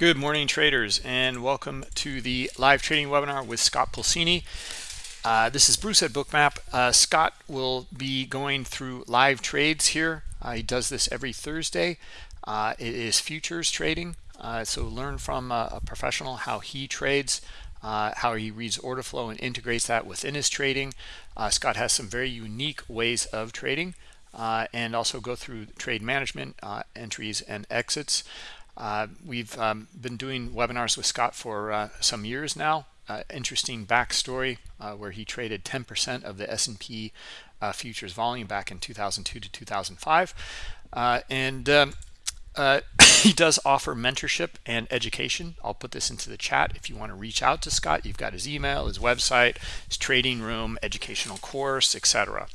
Good morning, traders, and welcome to the live trading webinar with Scott Pulcini. Uh, this is Bruce at Bookmap. Uh, Scott will be going through live trades here. Uh, he does this every Thursday. Uh, it is futures trading, uh, so learn from a, a, professional how he trades, uh, how he reads order flow and integrates that within his trading. Scott has some very unique ways of trading and also go through trade management, entries, and exits. Uh, we've um, been doing webinars with Scott for uh, some years now. Uh, interesting backstory uh, where he traded 10% of the S&P uh, futures volume back in 2002 to 2005. Uh, and um, he does offer mentorship and education. I'll put this into the chat if you want to reach out to Scott. You've got his email, his website, his trading room, educational course, etc.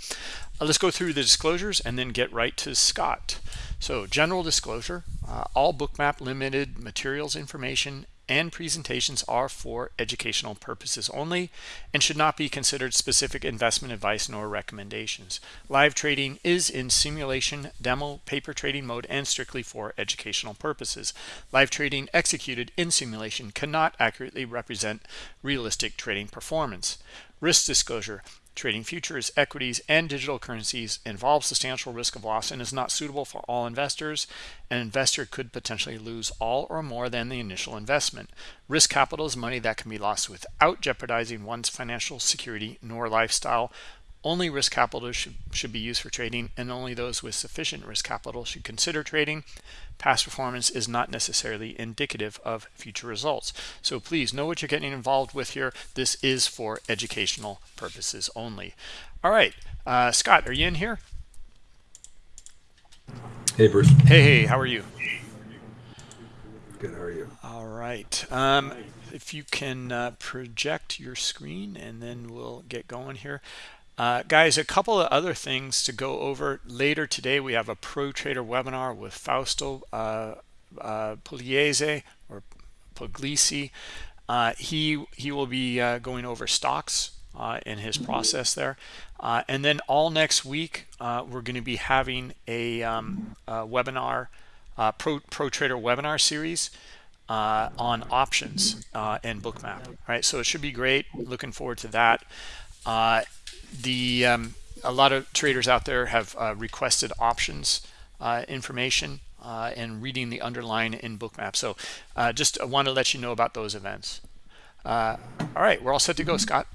let's go through the disclosures and then get right to Scott. So general disclosure, uh, all Bookmap Limited materials, information, and presentations are for educational purposes only and should not be considered specific investment advice nor recommendations. Live trading is in simulation, demo, paper trading mode, and strictly for educational purposes. Live trading executed in simulation cannot accurately represent realistic trading performance. Risk disclosure. Trading futures, equities, and digital currencies involves substantial risk of loss and is not suitable for all investors. An investor could potentially lose all or more than the initial investment. Risk capital is money that can be lost without jeopardizing one's financial security nor lifestyle only risk capital should, should be used for trading, and only those with sufficient risk capital should consider trading. Past performance is not necessarily indicative of future results. So please know what you're getting involved with here. This is for educational purposes only. All right, uh, Scott, are you in here? Hey, Bruce. Hey, hey, how are you? Good, how are you? All right. Um, if you can uh, project your screen and then we'll get going here. Uh, guys, a couple of other things to go over. Later today, we have a Pro Trader webinar with Fausto uh, uh, Pugliese or Puglisi. Uh, he, he will be uh, going over stocks uh, in his process there. Uh, and then all next week, we're going to be having a, um, a webinar, Pro, Pro Trader webinar series on options and Bookmap. All right, so it should be great. Looking forward to that the um, a lot of traders out there have uh, requested options uh, information uh, and reading the underline in bookmap so uh, just want to let you know about those events. Uh, all right we're all set to go scott.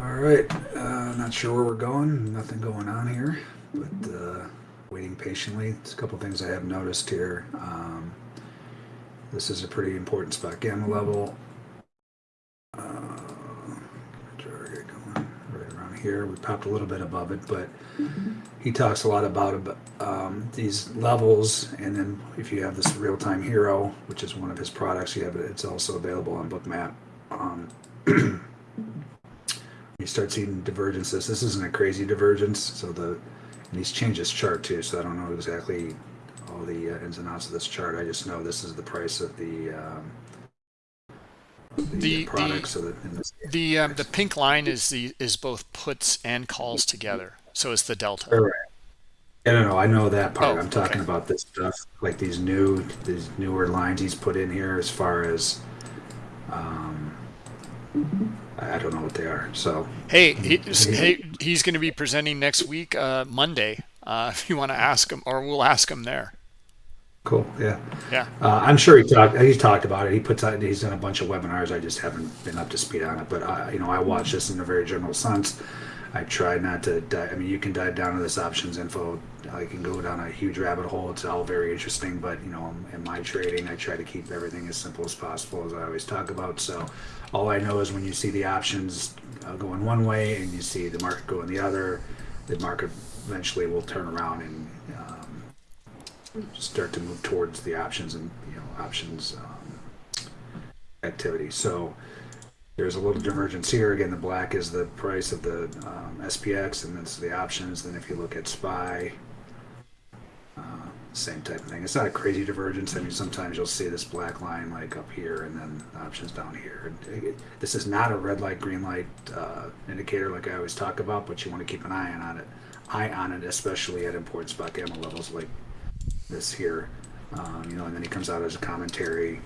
All right uh, not sure where we're going. Nothing going on here but uh waiting patiently. There's a couple things i have noticed here. Um, this is a pretty important spot gamma level here. We popped a little bit above it, but he talks a lot about um, these levels. And then if you have this real-time HIRO, which is one of his products, you have it. It's also available on Bookmap. Um, you start seeing divergences. This isn't a crazy divergence, so the and he's changed his chart too. So I don't know exactly all the uh, ins and outs of this chart. I just know this is the price of the um, the products the, the, the, um, the pink line is the is both puts and calls together so it's the delta right. I don't know. I know that part. Oh, I'm talking okay. about this stuff, like these new, these newer lines he's put in here, as far as, um, I don't know what they are. So hey, he's, hey, he's going to be presenting next week, uh, Monday. Uh, if you want to ask him, or we'll ask him there. Cool. Yeah. Yeah. Uh, I'm sure he talked. He's talked about it. He puts out. He's done a bunch of webinars. I just haven't been up to speed on it. But I, you know, I watch this in a very general sense. I try not to. Dive, I mean, you can dive down to this options info. I can go down a huge rabbit hole. It's all very interesting. But you know, in my trading, I try to keep everything as simple as possible, as I always talk about. So, all I know is when you see the options uh, going one way and you see the market going the other, the market eventually will turn around and start to move towards the options and you know options um, activity. So there's a little divergence here. Again, the black is the price of the um, SPX, and that's the options. Then if you look at SPY, uh, same type of thing. It's not a crazy divergence. I mean, sometimes you'll see this black line like up here, and then the options down here. This is not a red light, green light uh, indicator like I always talk about, but you want to keep an eye on it. Eye on it, especially at important spot gamma levels like this here. Um, you know, and then he comes out as a commentary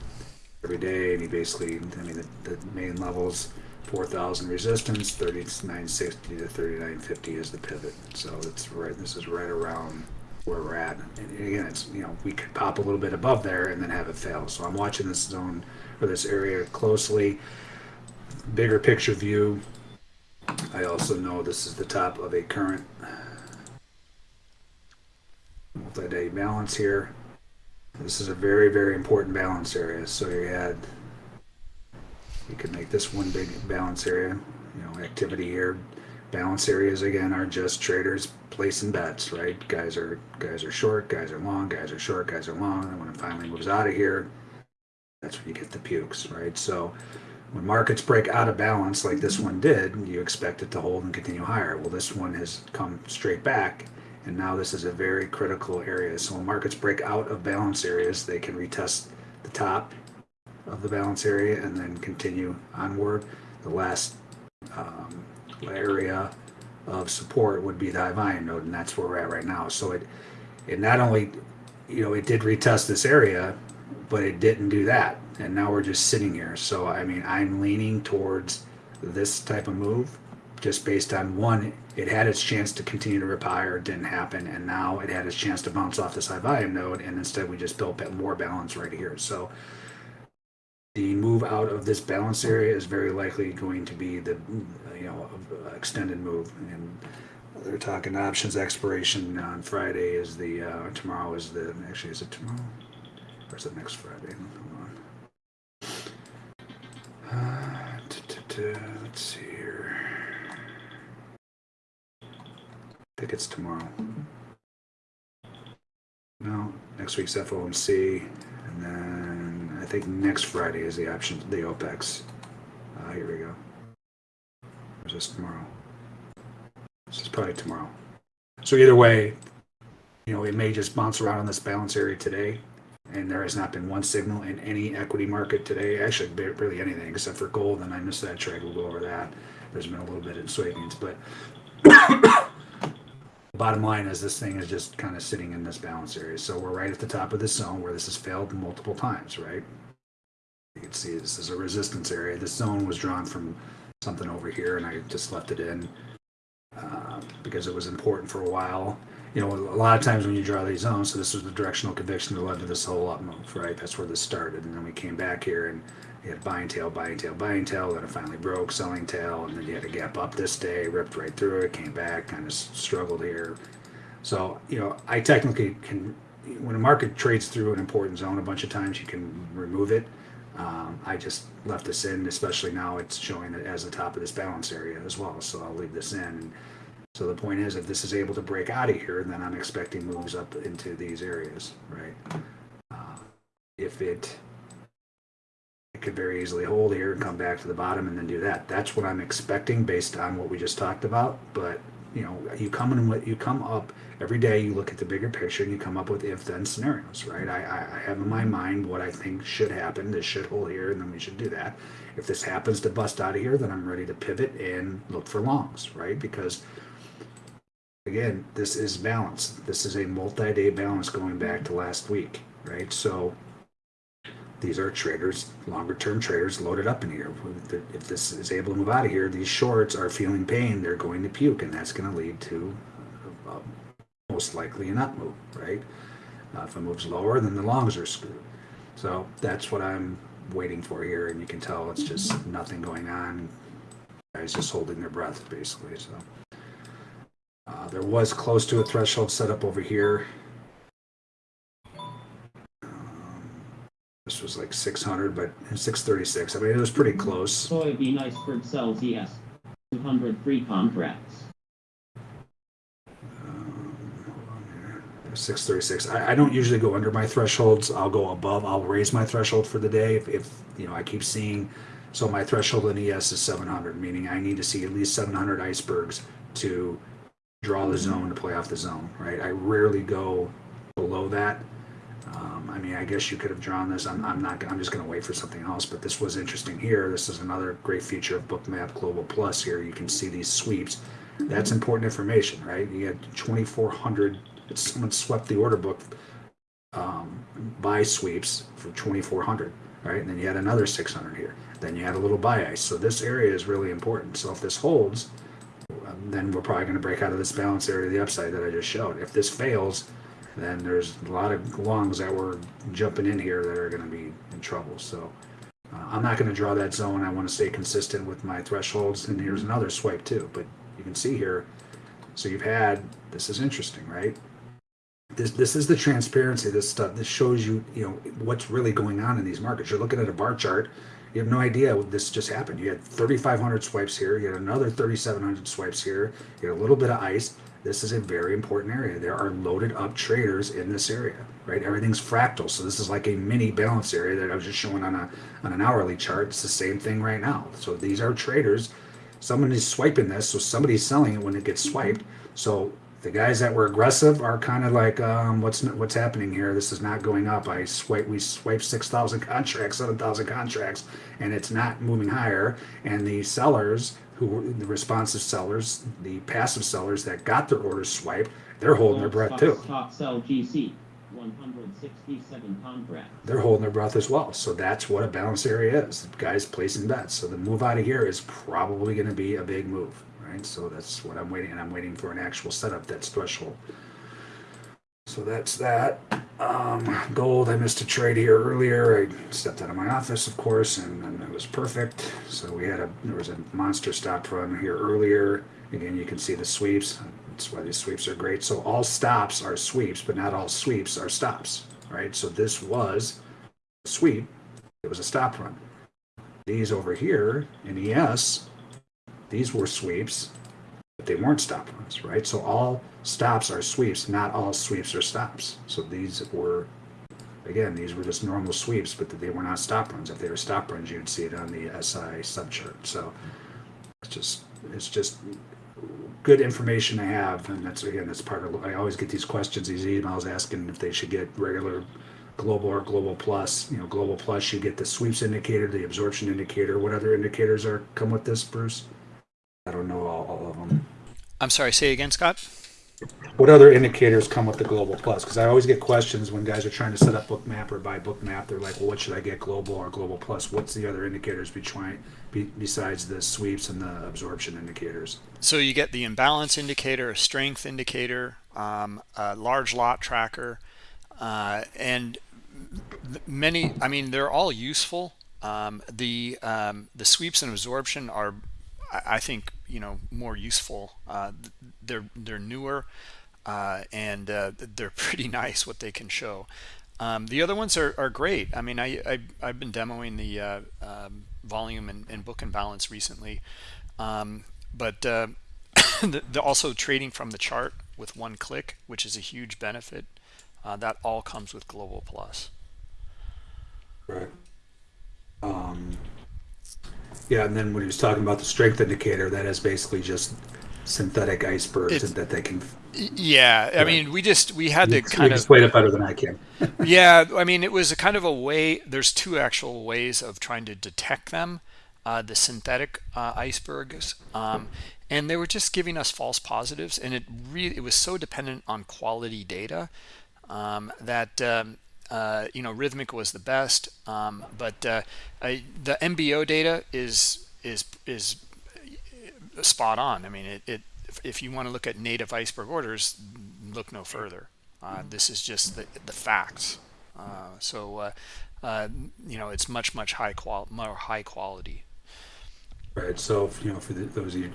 every day, and he basically, I mean, the, the main levels, 4,000 resistance, 3960 to 3950 is the pivot. So it's right, this is right around where we're at. And again, it's, you know, we could pop a little bit above there and then have it fail. So I'm watching this zone or this area closely. Bigger picture view. I also know this is the top of a current multi-day balance here. This is a very, very important balance area. So you had, you could make this one big balance area, you know, activity here. Balance areas again are just traders placing bets, right? Guys are guys are short, guys are long, guys are short, guys are long. And when it finally moves out of here, that's when you get the pukes, right? So when markets break out of balance like this one did, you expect it to hold and continue higher. Well, this one has come straight back and now this is a very critical area. So when markets break out of balance areas, they can retest the top of the balance area and then continue onward. The last um, area of support would be the high volume node, and that's where we're at right now. So it it not only you know it did retest this area, but it didn't do that, and now we're just sitting here. So I mean, I'm leaning towards this type of move just based on one, it had its chance to continue to rip higher, it didn't happen, and now it had its chance to bounce off this high volume node, and instead we just built more balance right here. So the move out of this balance area is very likely going to be the you know extended move, and they're talking options expiration on Friday is the uh, tomorrow is the actually is it tomorrow or is it next Friday? Hold on. Uh, let's see think it's tomorrow. No, next week's FOMC, and then I think next Friday is the option, the OPEX. Uh, here we go. Or is this tomorrow? This is probably tomorrow. So either way, you know, it may just bounce around in this balance area today, and there has not been one signal in any equity market today. Actually, really anything except for gold, and I missed that trade. We'll go over that. There's been a little bit in soybeans, but Bottom line is this thing is just kind of sitting in this balance area. So we're right at the top of this zone where this has failed multiple times, right? You can see this is a resistance area. This zone was drawn from something over here and I just left it in uh, because it was important for a while. You know, a lot of times when you draw these zones, so this was the directional conviction that led to this whole up move, right? That's where this started. And then we came back here and you had buying tail, buying tail, buying tail, then it finally broke, selling tail, and then you had a gap up this day, ripped right through it, came back, kind of struggled here. So, you know, I technically can, when a market trades through an important zone a bunch of times, you can remove it. Um, I just left this in, especially now it's showing it as the top of this balance area as well. So I'll leave this in. So the point is, if this is able to break out of here, then I'm expecting moves up into these areas, right? Uh, if it it could very easily hold here and come back to the bottom and then do that. That's what I'm expecting based on what we just talked about. But you know, you come in what you come up every day. You look at the bigger picture and you come up with if-then scenarios, right? I, I have in my mind what I think should happen. This should hold here, and then we should do that. If this happens to bust out of here, then I'm ready to pivot and look for longs, right? Because again, this is balance. This is a multi-day balance going back to last week, right? So these are traders, longer term traders loaded up in here. If this is able to move out of here, these shorts are feeling pain. They're going to puke, and that's going to lead to uh, most likely an up move, right? Uh, if it moves lower, then the longs are screwed. So that's what I'm waiting for here, and you can tell it's just nothing going on. Guys just holding their breath, basically. So uh, there was close to a threshold set up over here. This was like 600, but 636. I mean, it was pretty close. Soybean iceberg sells ES 200 free contracts. Um, 636. I, I, don't usually go under my thresholds. I'll go above. I'll raise my threshold for the day if, if you know I keep seeing. So my threshold in ES is 700, meaning I need to see at least 700 icebergs to draw the zone to play off the zone. Right. I rarely go below that. Um, I mean, I guess you could have drawn this. I'm, I'm not. I'm just going to wait for something else. But this was interesting here. This is another great feature of Bookmap Global Plus. Here you can see these sweeps. That's important information, right? You had 2,400. Someone swept the order book um, buy sweeps for 2400 right and then you had another 600 here then you had a little buy ice so this area is really important so if this holds then we're probably going to break out of this balance area to the upside that i just showed if this fails then there's a lot of longs that were jumping in here that are going to be in trouble so uh, i'm not going to draw that zone. I want to stay consistent with my thresholds and here's another swipe too but you can see here so you've had this is interesting right? This this is the transparency this stuff this shows you you know what's really going on in these markets. You're looking at a bar chart you have no idea what this just happened. You had 3500 swipes here you had another 3700 swipes here you had a little bit of ice this is a very important area there are loaded up traders in this area right everything's fractal so this is like a mini balance area that i was just showing on a on an hourly chart it's the same thing right now so these are traders somebody's swiping this so somebody's selling it when it gets swiped so the guys that were aggressive are kind of like, um, what's what's happening here? This is not going up. I swipe, we swipe six thousand contracts, seven thousand contracts, and it's not moving higher. And the sellers, who were the responsive sellers, the passive sellers that got their orders swiped, they're holding their breath too. Stock sell GC, 167 contracts. They're holding their breath as well. So that's what a balance area is. The guys placing bets. So the move out of here is probably going to be a big move right? So that's what I'm waiting, and I'm waiting for an actual setup that's threshold. So that's that. Um, gold, I missed a trade here earlier. I stepped out of my office, of course, and, and it was perfect. So we had a there was a monster stop run here earlier. Again, you can see the sweeps. That's why these sweeps are great. So all stops are sweeps, but not all sweeps are stops, right? So this was a sweep. It was a stop run. These over here in ES these were sweeps, but they weren't stop runs, right? So all stops are sweeps, not all sweeps are stops. So these were, again, these were just normal sweeps, but they were not stop runs. If they were stop runs, you'd see it on the SI subchart. So it's just, it's just good information to have. And that's, again, that's part of, I always get these questions, these emails asking if they should get regular global or global plus you know global plus you get the sweeps indicator the absorption indicator what other indicators are come with this bruce I don't know all, all of them. I'm sorry, say again, Scott. What other indicators come with the Global Plus? Because I always get questions when guys are trying to set up Bookmap or buy Bookmap. They're like, "Well, what should I get, Global or Global Plus? What's the other indicators between be, besides the sweeps and the absorption indicators?" So you get the imbalance indicator, a strength indicator, um, a large lot tracker, uh, and many. I mean, they're all useful. Um, the um, the sweeps and absorption are I think you know more useful. Uh, they're they're newer uh, and uh, they're pretty nice what they can show. Um, the other ones are, are great. I mean, I, I have been demoing the uh, um, volume and, and, book and balance recently, um, but the, the also trading from the chart with one click, which is a huge benefit. That all comes with Global Plus. Right. Um, yeah, and then when he was talking about the strength indicator, that is basically just synthetic icebergs It's- that they can. Yeah, I Right. mean, we just we had to kind of explain it better than I can. yeah i mean it was a kind of a way there's two actual ways of trying to detect them uh, the synthetic uh, icebergs um, and they were just giving us false positives and it really it was so dependent on quality data um, that um, uh, you know Rithmic was the best um, but uh, I, the mbo data is is is spot on i mean it, it if you want to look at native iceberg orders look no further uh, this is just the, the facts. Uh, so, uh, uh, you know, it's much, much high qual more high quality. Right. So, you know, for the, those of you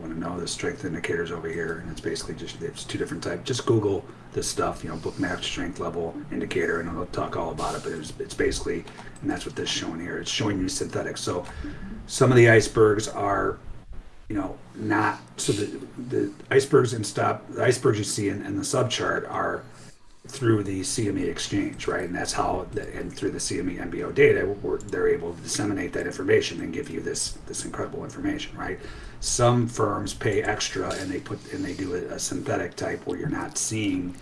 want to know the strength indicators over here, and it's basically just it's two different types. Just Google this stuff, you know, Bookmap strength level indicator, and i'll talk all about it. But it's, it's basically, and that's what this is showing here. It's showing you synthetic. So, some of the icebergs are you know, not so the the icebergs and stop the icebergs you see in, in the subchart are through the CME exchange, right? And that's how, and through the CME MBO data, they're able to disseminate that information and give you this this incredible information, right? Some firms pay extra and they put and they do a, a synthetic type where you're not seeing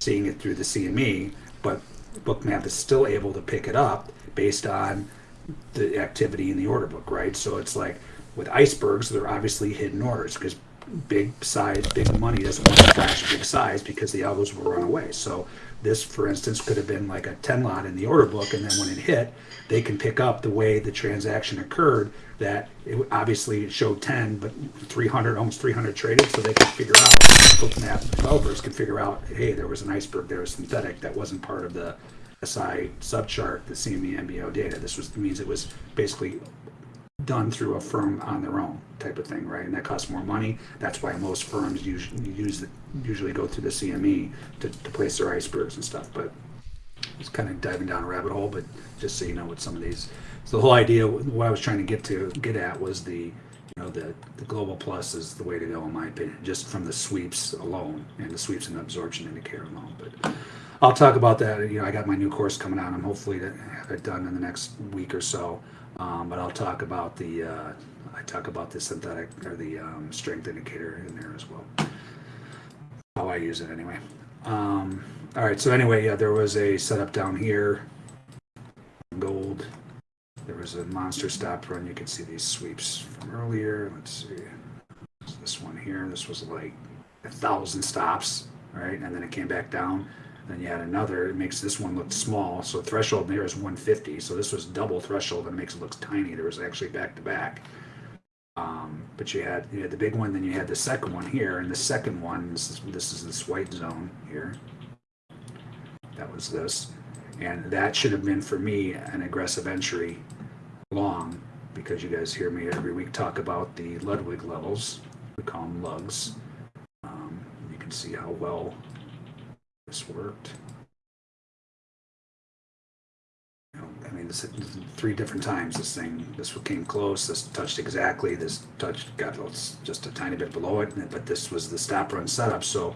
seeing it through the CME, but Bookmap is still able to pick it up based on the activity in the order book, right? So it's like with icebergs, they're obviously hidden orders because big size, big money doesn't want to flash big size because the algos will run away. So this, for instance, could have been like a 10 lot in the order book, and then when it hit, they can pick up the way the transaction occurred. That it obviously it showed 10, but 300, almost 300 traded, so they can figure out, bookmap developers can figure out, hey, there was an iceberg, there was synthetic that wasn't part of the SI subchart, the CME MBO data. This was means it was basically done through a firm on their own type of thing, right? And that costs more money. That's why most firms usually use usually go through the CME to, to place their icebergs and stuff. But it's kind of diving down a rabbit hole. But just so you know what some of these. So the whole idea, what I was trying to get to get at was the, you know, the the global plus is the way to go in my opinion, just from the sweeps alone and the sweeps and absorption indicator alone. But I'll talk about that. You know, I got my new course coming out. I'm hopefully to have it done in the next week or so. Um, but I'll talk about the uh, I talk about the synthetic or the um, strength indicator in there as well. How I use it anyway. Um, all right. So anyway, yeah, there was a setup down here. Gold. There was a monster stop run. You can see these sweeps from earlier. Let's see. This one here. This was like a thousand stops, right? And then it came back down. Then you had another, it makes this one look small. So threshold there is 150. So this was double threshold and it makes it look tiny. There was actually back to back. Um, but you had you had the big one, then you had the second one here, and the second one this is this is this white zone here. That was this, and that should have been for me an aggressive entry long because you guys hear me every week talk about the Ludwig levels. We call them lugs. Um, you can see how well this worked. I mean, this three different times. This thing, this came close. This touched exactly. This touched got just a tiny bit below it. But this was the stop run setup. So,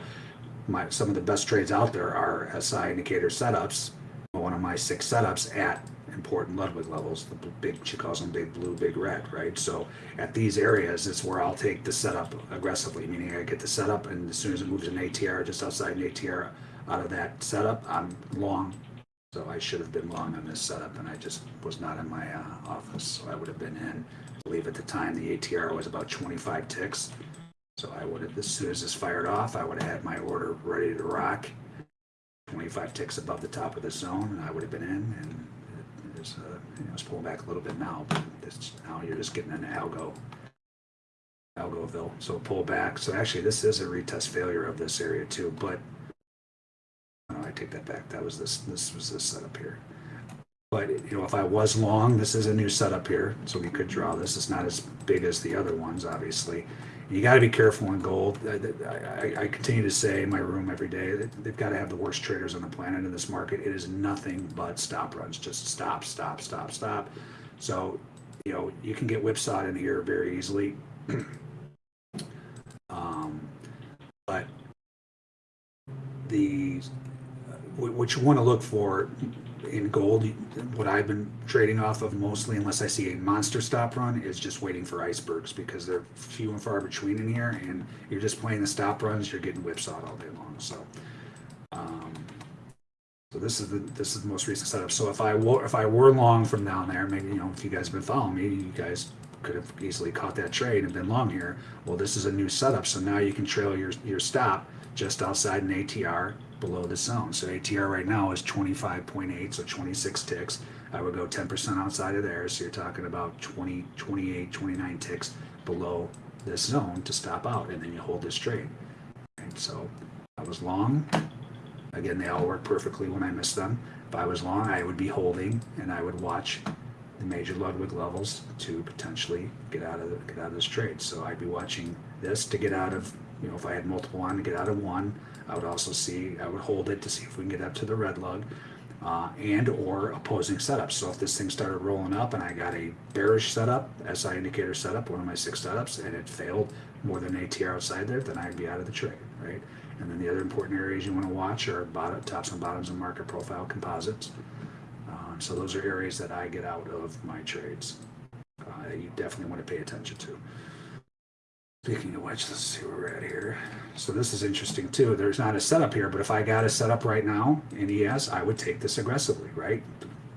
my some of the best trades out there are SI indicator setups. One of my six setups at important Ludwig levels. The big she calls them big blue, big red, right? So at these areas, it's where I'll take the setup aggressively. Meaning I get the setup, and as soon as it moves an ATR just outside an ATR out of that setup, I'm long. So I should have been long on this setup, and I just was not in my uh, office. So I would have been in. I believe at the time the ATR was about 25 ticks. So I would have, as soon as this fired off, I would have had my order ready to rock. 25 ticks above the top of the zone, and I would have been in. And it is, uh, you know, it's pulling back a little bit now, but this, now you're just getting an algo, algoville. So pull back. So actually, this is a retest failure of this area too, but no, I take that back. That was this. This was this setup here. But you know, if I was long, this is a new setup here, so we could draw this. It's not as big as the other ones, obviously. You got to be careful in gold. I, I, I, continue to say in my room every day that they've got to have the worst traders on the planet in this market. It is nothing but stop runs, just stop, stop, stop, stop. So, you know, you can get whipsawed in here very easily. um, but the what you want to look for in gold, what I've been trading off of mostly, unless I see a monster stop run, is just waiting for icebergs because they're few and far between in here, and you're just playing the stop runs, you're getting whipsawed all day long. So, um, so this is the this is the most recent setup. So if I were if I were long from down there, maybe you know if you guys have been following me, you guys could have easily caught that trade and been long here. Well, this is a new setup, so now you can trail your your stop just outside an ATR below the zone. So ATR right now is 25.8, so 26 ticks. I would go 10% outside of there, so you're talking about 20, 28, 29 ticks below this zone to stop out, and then you hold this trade. And so I was long. Again, they all work perfectly when I miss them. If I was long, I would be holding, and I would watch the major Ludwig levels to potentially get out of the, get out of this trade. So I'd be watching this to get out of, you know, if I had multiple on to get out of one. I would also see, I would hold it to see if we can get up to the red lug. Uh, and or opposing setups. So if this thing started rolling up and I got a bearish setup, SI indicator setup, one of my six setups, and it failed more than ATR outside there, then I'd be out of the trade, right? And then the other important areas you want to watch are bottom, tops and bottoms of market profile composites. Uh, so those are areas that I get out of my trades. Uh, you definitely want to pay attention to. Speaking of which, let's see where we're at here. So this is interesting too. There's not a setup here, but if I got a setup right now in ES, I would take this aggressively, right?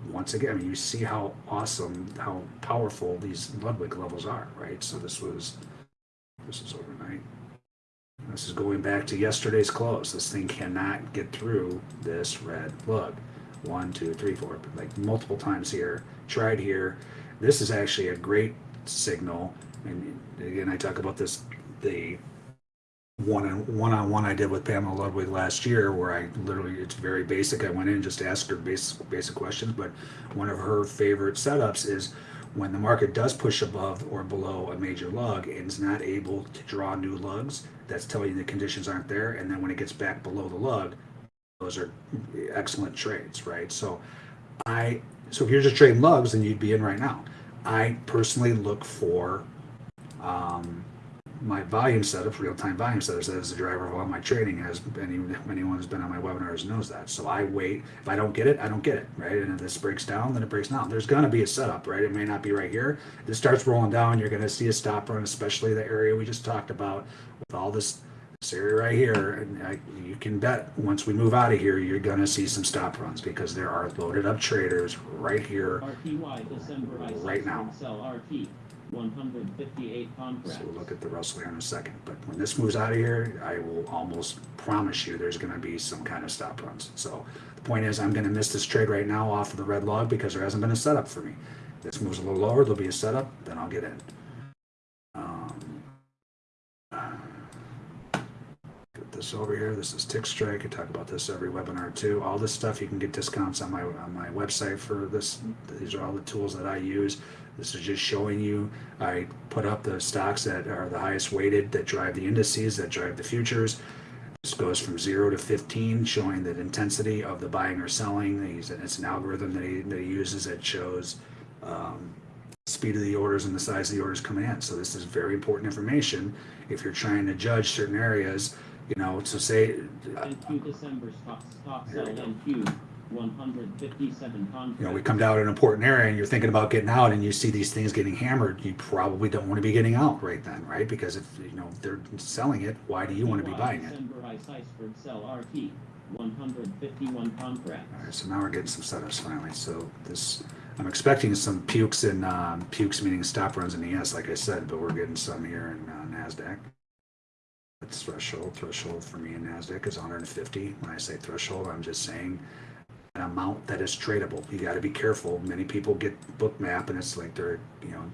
Once again, you see how awesome, how powerful these Ludwig levels are, right? So this was, this is overnight. This is going back to yesterday's close. This thing cannot get through this red lug. One, two, three, four, like multiple times here. Tried here. This is actually a great signal. And again, I talk about this, the one on one on one I did with Pamela Ludwig last year, where I literally it's very basic. I went in and just asked her basic basic questions, but one of her favorite setups is when the market does push above or below a major lug and is not able to draw new lugs, that's telling you the conditions aren't there. And then when it gets back below the lug, those are excellent trades, right? So I so if you're just trading lugs, then you'd be in right now. I personally look for um, my volume setup, real-time volume setup, that is the driver of all my trading. As any, anyone who's been on my webinars knows that. So I wait. If I don't get it, I don't get it, right? And if this breaks down, then it breaks down. There's going to be a setup, right? It may not be right here. If it starts rolling down, you're going to see a stop run, especially the area we just talked about with all this this area right here. And I, you can bet once we move out of here, you're going to see some stop runs because there are loaded up traders right here. RTY December I Right now. Sell RT 158 contracts. So we'll look at the Russell here in a second. But when this moves out of here, I will almost promise you there's going to be some kind of stop runs. So the point is, I'm going to miss this trade right now off of the red lug because there hasn't been a setup for me. This moves a little lower, there'll be a setup, then I'll get in. Um, Get this over here. This is TickStrike. I talk about this every webinar too. All this stuff you can get discounts on my on my website for this. These are all the tools that I use. This is just showing you. I put up the stocks that are the highest weighted that drive the indices that drive the futures. This goes from zero to 15, showing the intensity of the buying or selling. It's an algorithm that he, that he uses that shows um, speed of the orders and the size of the orders coming in. So this is very important information if you're trying to judge certain areas. You know, so say NQ December stock, stock sell. NQ 157 contracts. you know, we come down to an important area and you're thinking about getting out and you see these things getting hammered, you probably don't want to be getting out right then, right? Because if you know they're selling it, why do you want to be buying it? December I Seisford sell RT 151 contracts. All right, so now we're getting some setups finally. So this, I'm expecting some pukes and um, pukes meaning stop runs in the S, like I said, but we're getting some here in uh, Nasdaq. That's threshold. Threshold for me in Nasdaq is 150. When I say threshold, I'm just saying amount that is tradable. You got to be careful. Many people get Bookmap and it's like they're you know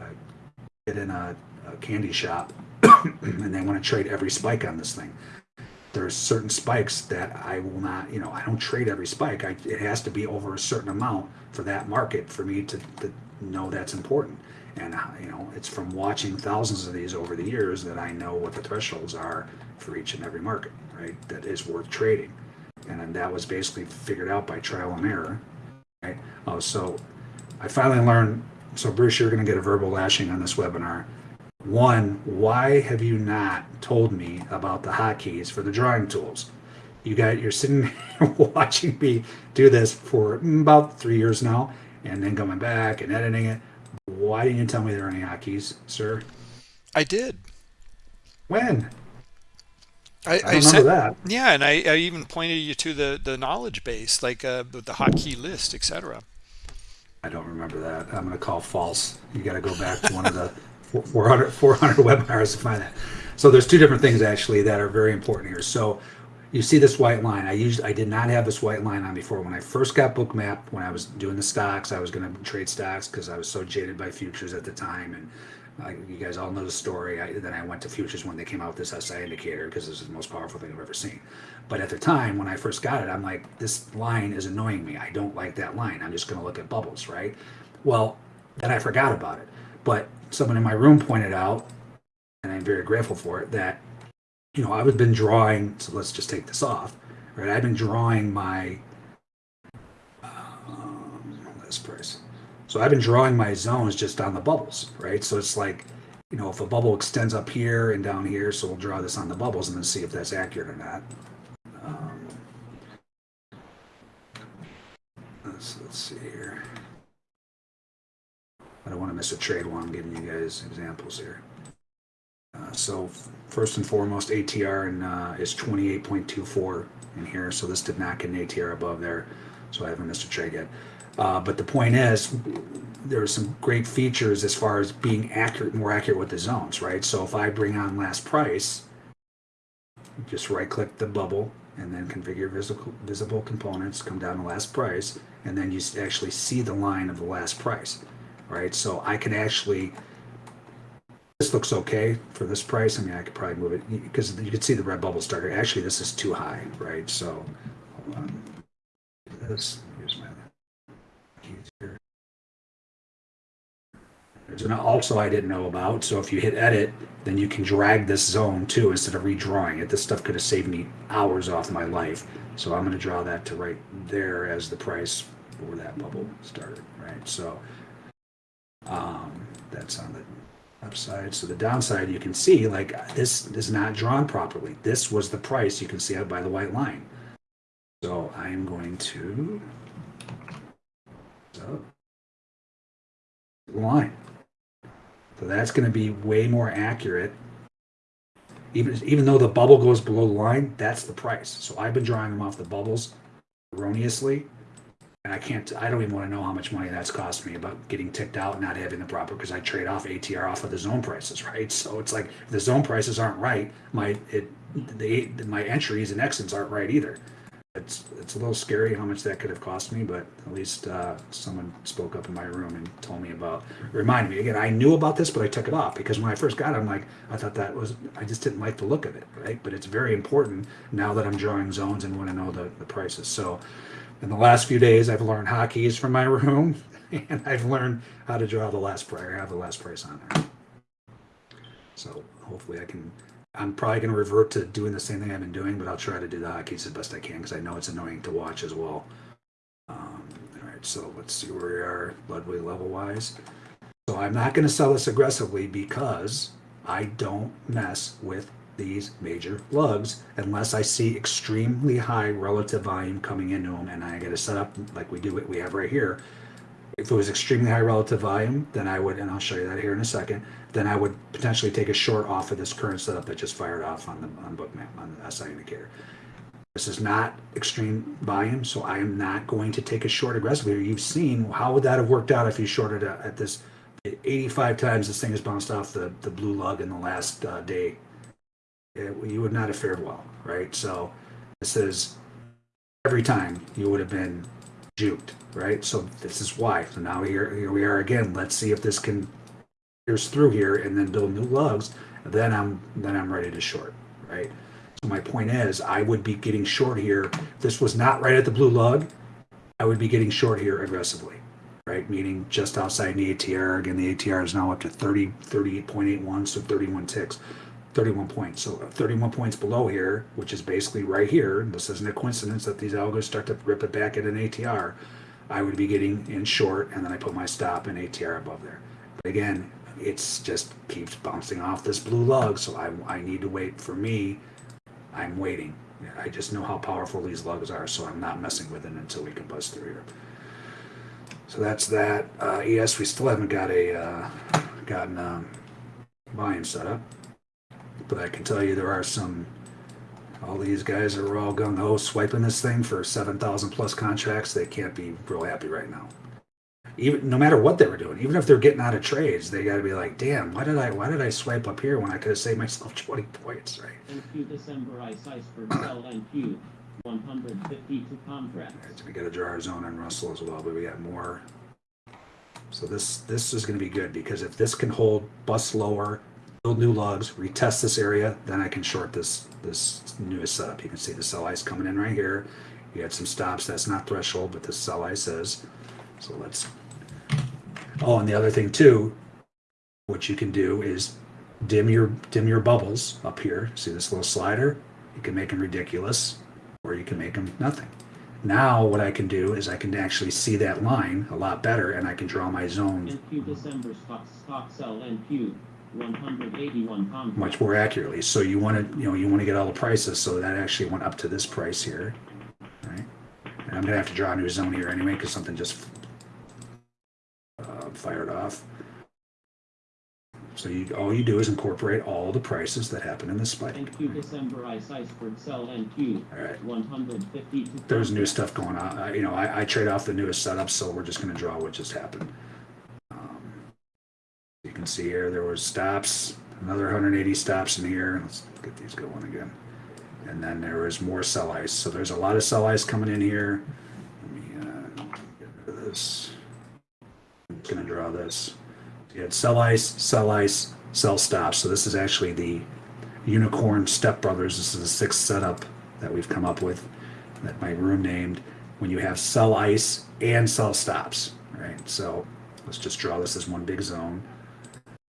uh, get in a, a candy shop and they want to trade every spike on this thing there's certain spikes that I will not, you know, I don't trade every spike. I, it has to be over a certain amount for that market for me to, to know that's important. And, uh, you know, it's from watching thousands of these over the years that I know what the thresholds are for each and every market, right? That is worth trading. And then that was basically figured out by trial and error, right? Oh, so I finally learned. So, Bruce, you're going to get a verbal lashing on this webinar. One, why have you not told me about the hotkeys for the drawing tools? You got you're sitting watching me do this for about three years now, and then coming back and editing it. Why didn't you tell me there are any hotkeys, sir? I did. When? I, I I remember said, that. yeah, and I, I even pointed you to the the knowledge base, like uh, the, hotkey list, etc. I don't remember that. I'm going to call false. You got to go back to one of the 400, 400 webinars to find that. So there's two different things actually that are very important here. So you see this white line. I used I did not have this white line on before. When I first got Bookmap, when I was doing the stocks, I was going to trade stocks because I was so jaded by futures at the time. And uh, you guys all know the story. I, then I went to futures when they came out with this SI indicator because this is the most powerful thing I've ever seen. But at the time when I first got it, I'm like, this line is annoying me. I don't like that line. I'm just going to look at bubbles, right? Well, then I forgot about it. But someone in my room pointed out, and I'm very grateful for it, that you know I've been drawing. So let's just take this off, right? I've been drawing my um, price. So I've been drawing my zones just on the bubbles, right? So it's like, you know, if a bubble extends up here and down here, so we'll draw this on the bubbles and then see if that's accurate or not. Um, let's, let's see here. I don't want to miss a trade while I'm giving you guys examples here. Uh, so first and foremost, ATR and, uh, is 28.24 in here. So this did not get an ATR above there. So I haven't missed a trade yet. Uh, but the point is, there are some great features as far as being accurate, more accurate with the zones, right? So if I bring on last price, just right click the bubble and then configure visible, visible components, come down to last price, and then you actually see the line of the last price, right? So I can actually, this looks okay for this price. I mean, I could probably move it because you can see the red bubble starter. Actually, this is too high, right? So. This, here's my keys here. There's an also I didn't know about. So if you hit edit, then you can drag this zone too instead of redrawing it. This stuff could have saved me hours off my life. So I'm going to draw that to right there as the price for that bubble started, right? So um, that's on the upside. So the downside, you can see like this is not drawn properly. This was the price. You can see it by the white line. So I am going to so line. So that's going to be way more accurate. Even even though the bubble goes below the line, that's the price. So I've been drawing them off the bubbles erroneously, and I can't. I don't even want to know how much money that's cost me about getting ticked out not having the proper because I trade off ATR off of the zone prices, right? So it's like the zone prices aren't right. My it the my entries and exits aren't right either. It's it's a little scary how much that could have cost me, but at least uh, someone spoke up in my room and told me about, reminded me again. I knew about this, but I took it off because when I first got it, I'm like, I thought that was, I just didn't like the look of it, right? But it's very important now that I'm drawing zones and want to know the, the prices. So, in the last few days, I've learned hotkeys from my room, and I've learned how to draw the last price, have the last price on there. So hopefully I can I'm probably going to revert to doing the same thing I've been doing, but I'll try to do the hotkeys as best I can because I know it's annoying to watch as well. Um, all right, so let's see where we are Ludwig level wise. So I'm not going to sell this aggressively because I don't mess with these major lugs unless I see extremely high relative volume coming into them, and I get to set up like we do what we have right here. If it was extremely high relative volume, then I would, and I'll show you that here in a second then I would potentially take a short off of this current setup that just fired off on the on bookmap on the SI indicator. This is not extreme volume, so I am not going to take a short aggressively. You've seen how would that have worked out if you shorted at this 85 times this thing has bounced off the, the blue lug in the last uh, day. It, you would not have fared well, right? So this is every time you would have been juked, right? So this is why. So now here, here we are again. Let's see if this can through here and then build new lugs, then I'm then I'm ready to short, right? So my point is, I would be getting short here. This was not right at the blue lug, I would be getting short here aggressively, right? Meaning just outside the ATR. Again, the ATR is now up to 30, 38.81, so 31 ticks, 31 points. So 31 points below here, which is basically right here. This isn't a coincidence that these algos start to rip it back at an ATR. I would be getting in short, and then I put my stop in ATR above there. But again, it's just keeps bouncing off this blue lug. So I, I need to wait for me. I'm waiting. I just know how powerful these lugs are, so I'm not messing with it until we can bust through here. So that's that. Uh, yes, we still haven't got a uh, gotten um, volume set up, but I can tell you there are some. All these guys are all gung ho swiping this thing for seven thousand plus contracts. They can't be real happy right now even no matter what they were doing, even if they're getting out of trades, they got to be like, "Damn, why did I why did I swipe up here when I could have saved myself twenty points?" Right? December Sell NQ 152 contracts. All right, so we got to draw our zone on Russell as well, but we got more. So this this is going to be good because if this can hold bust lower, build new lugs, retest this area, then I can short this this newest setup. You can see the sell ice coming in right here. You had some stops. That's not threshold, but the sell ice is. So let's. Oh, and the other thing too, what you can do is dim your dim your bubbles up here. See this little slider? You can make them ridiculous, or you can make them nothing. Now what I can do is I can actually see that line a lot better, and I can draw my zone December stock stock sell NQ 181 much more accurately. So you want to, you know, you want to get all the prices. So that actually went up to this price here, right? And I'm gonna have to draw a new zone here anyway because something just fired off. So you, all you do is incorporate all the prices that happen in the spike. NQ December Ice Iceberg Sell NQ All right. 152 There's new stuff going on. I, you know, I, I trade off the newest setup, so we're just gonna draw what just happened. Um, you can see here there was stops, another 180 stops in here. Let's get these going again. and then there is more sell ice. So there's a lot of sell ice coming in here. Let me uh, get rid of this. Just gonna draw this. You had sell ice, sell ice, sell stops. So this is actually the unicorn stepbrothers. This is the sixth setup that we've come up with that my room named when you have sell ice and sell stops, right? So let's just draw this as one big zone.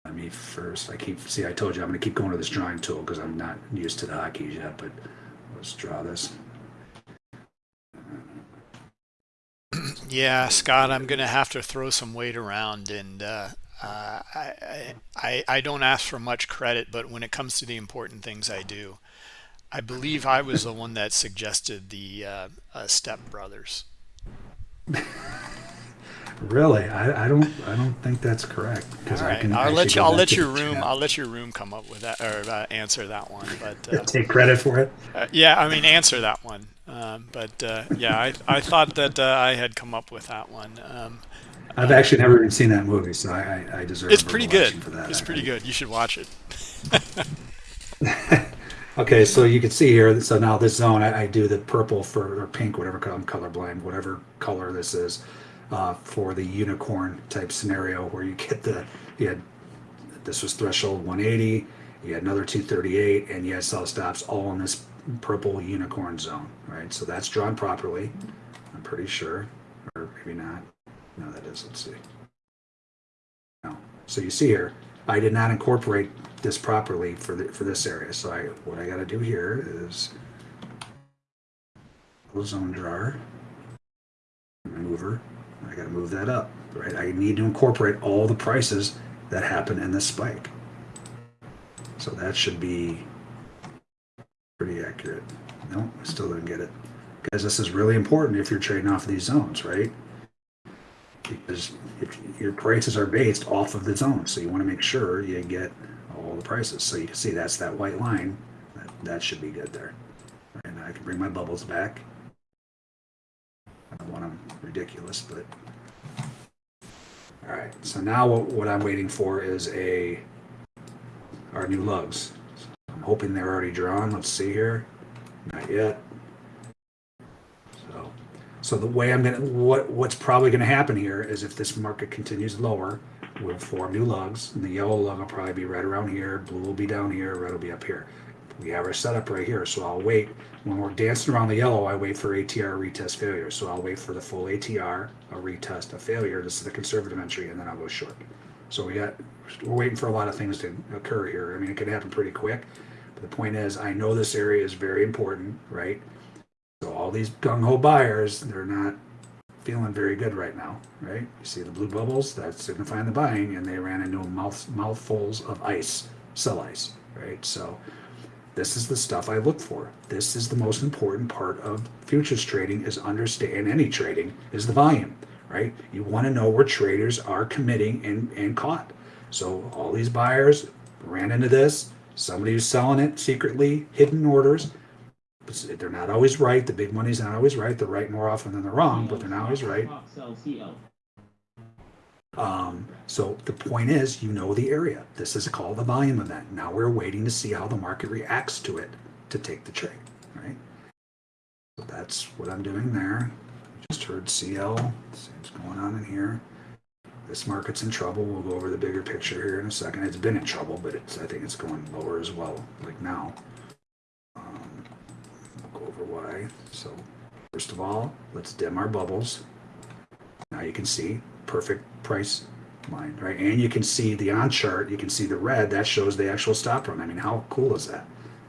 Let me first, I keep, see, I told you I'm going to keep going to this drawing tool because I'm not used to the hotkeys yet, but let's draw this. Yeah, Scott, I'm going to have to throw some weight around, and uh, uh, I, I I don't ask for much credit, but when it comes to the important things, I do. I believe I was the one that suggested the uh, uh, Step Brothers. Really, I, I don't, I don't think that's correct. Because I can. I'll let you. I'll let your room. chat. I'll let your room come up with that or uh, answer that one. But uh, Take credit for it. yeah, I mean answer that one. Um, but uh, yeah, I I thought that uh, I had come up with that one. Um, I've actually never even seen that movie, so I, I, deserve. it's pretty good. For that. It's I- pretty good. You should watch it. Okay, so you can see here, so now this zone, I, I do the purple for, or pink, whatever, color, I'm colorblind, whatever color this is, uh, for the unicorn type scenario where you get the, you had, this was threshold 180, you had another 238, and you had sell stops all in this purple unicorn zone, right? So that's drawn properly, I'm pretty sure, or maybe not. No, that is, let's see. No, so you see here, I did not incorporate this properly for the, for this area. So I, what I gotta do here is zone drawer, mover, I gotta move that up, right? I need to incorporate all the prices that happen in this spike. So that should be pretty accurate. No, I still didn't get it. Because this is really important if you're trading off of these zones, right? Because if your prices are based off of the zone, so you want to make sure you get all the prices. So you can see that's that white line. That, that should be good there. And I can bring my bubbles back. I don't want them ridiculous, but all right. So now what, what I'm waiting for is a our new lugs. I'm hoping they're already drawn. Let's see here. Not yet. So, so the way I'm gonna what what's probably gonna happen here is if this market continues lower, we'll form new lugs, and the yellow lug will probably be right around here, blue will be down here, red will be up here. We have our setup right here, so I'll wait. When we're dancing around the yellow, I wait for ATR retest failure. So I'll wait for the full ATR, a retest, a failure. This is the conservative entry, and then I'll go short. So we got we're waiting for a lot of things to occur here. I mean, it could happen pretty quick. The point is, I know this area is very important, right? So all these gung ho buyers, they're not feeling very good right now, right? You see the blue bubbles, that's signifying the buying, and they ran into mouth mouthfuls of ice, sell ice, right? So this is the stuff I look for. This is the most important part of futures trading is understand any trading is the volume, right? You want to know where traders are committing and, and caught. So all these buyers ran into this. Somebody who's selling it secretly, hidden orders. But They're not always right. The big money's not always right. They're right more often than they're wrong, but they're not always right. Um, so the point is, you know the area. This is called the volume event. Now we're waiting to see how the market reacts to it to take the trade, right? So that's what I'm doing there. Just heard CL. See what's going on in here. This market's in trouble. We'll go over the bigger picture here in a second. It's been in trouble, but it's I think it's going lower as well, like now. Um, we'll go over why. So first of all, let's dim our bubbles. Now you can see perfect price line, right? And you can see the on chart, you can see the red, that shows the actual stop run. I mean, how cool is that?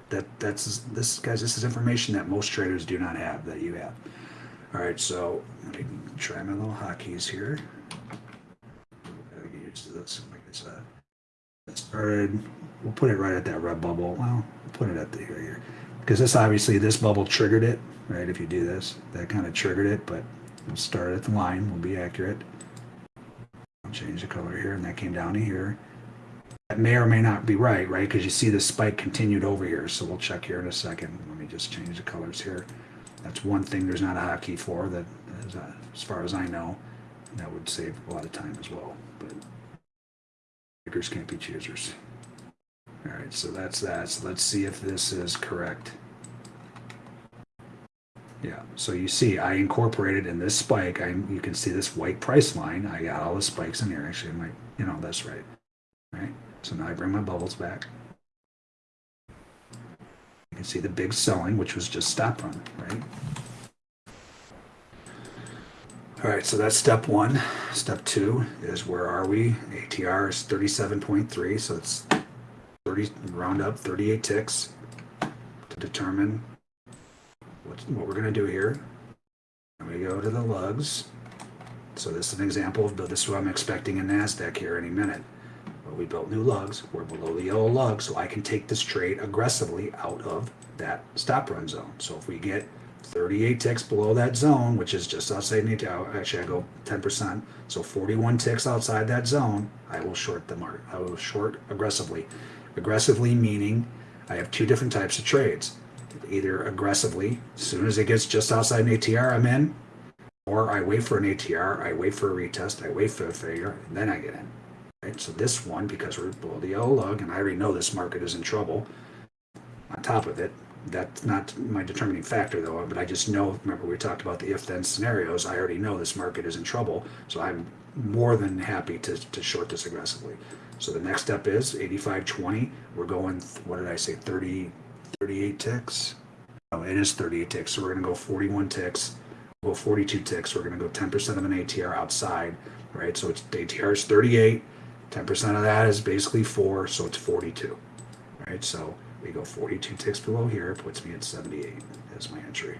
That that's this guys, this is information that most traders do not have that you have. All right, so let me try my little hotkeys here. Gotta get used this. Like it's uh, it started. We'll put it right at that red bubble. Well, we'll put it at the here, here, because this obviously this bubble triggered it, right? If you do this, that kind of triggered it, but we'll start at the line. We'll be accurate. I'll change the color here, and that came down to here. That may or may not be right, right? Because you see the spike continued over here. So we'll check here in a second. Let me just change the colors here. That's one thing there's not a hotkey for that, uh, as far as I know, that would save a lot of time as well. Pickers can't be choosers. All right, so that's that. So let's see if this is correct. Yeah, so you see, I incorporated in this spike. I you can see this white price line. I got all the spikes in here. Actually, my you know that's right, right. So now I bring my bubbles back. You can see the big selling, which was just stop run, right? All right, so that's step one. Step two is where are we? ATR is 37.3, so it's 30, round up 38 ticks to determine what, what we're going to do here. And we go to the lugs. So this is an example of this is what I'm expecting in NASDAQ here any minute. But we built new lugs. We're below the yellow lug, so I can take this trade aggressively out of that stop run zone. So if we get 38 ticks below that zone, which is just outside the actually I go 10%. So 41 ticks outside that zone, I will short the market. I will short aggressively. Aggressively meaning I have two different types of trades. Either aggressively, as soon as it gets just outside an ATR, I'm in, or I wait for an ATR, I wait for a retest, I wait for a failure, and then I get in. Right? So this one, because we're below the yellow lug, and I already know this market is in trouble, on top of it, that's not my determining factor though, but I just know, remember we talked about the if-then scenarios, I already know this market is in trouble, so I'm more than happy to, to short this aggressively. So the next step is 85.20, we're going, what did I say, 30, 38 ticks? Oh, it is 38 ticks, so we're gonna go 41 ticks, we'll go 42 ticks, we're gonna go 10% of an ATR outside, right? So it's, ATR is 38, 10% of that is basically four, so it's 42, right? So we go 42 ticks below here, puts me at 78 as my entry.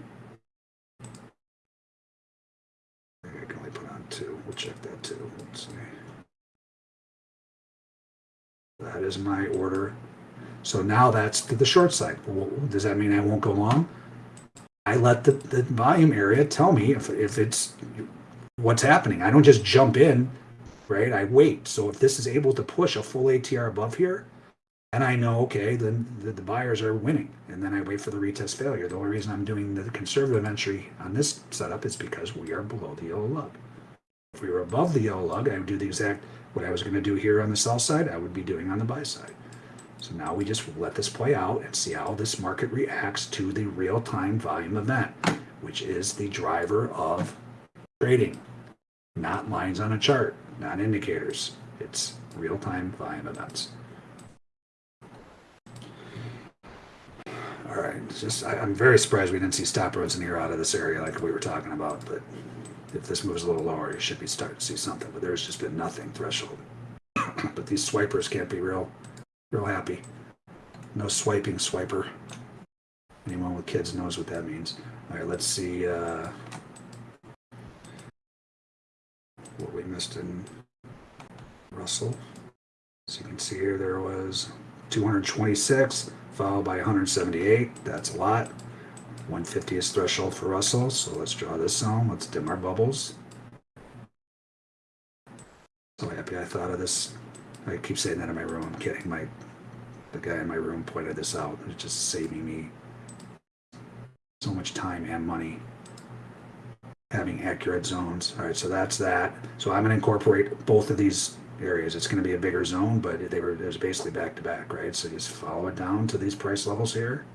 I can only put on two. We'll check that too. Let's see. That is my order. So now that's to the short side. Does that mean I won't go long? I let the, the volume area tell me if, if it's what's happening. I don't just jump in, right? I wait. So if this is able to push a full ATR above here, and I know, okay, then the, the, buyers are winning. And then I wait for the retest failure. The only reason I'm doing the conservative entry on this setup is because we are below the yellow lug. If we were above the yellow lug, I would do the exact, what I was going to do here on the sell side, I would be doing on the buy side. So now we just let this play out and see how this market reacts to the real-time volume event, which is the driver of trading, not lines on a chart, not indicators. It's real-time volume events. All right, it's just I, am very surprised we didn't see stop runs in here out of this area like we were talking about. But if this moves a little lower, you should be starting to see something. But there's just been nothing threshold. but these swipers can't be real, real happy. No swiping swiper. Anyone with kids knows what that means. All right, let's see uh, what we missed in Russell. So you can see here there was 226 followed by 178. That's a lot. 150 is threshold for Russell, so let's draw this zone. Let's dim our bubbles. So happy I thought of this. I keep saying that in my room. I'm kidding. My the guy in my room pointed this out. It's just saving me so much time and money having accurate zones. All right, so that's that. So I'm going to incorporate both of these areas. It's going to be a bigger zone, but they were it was basically back to back, right? So just follow it down to these price levels here.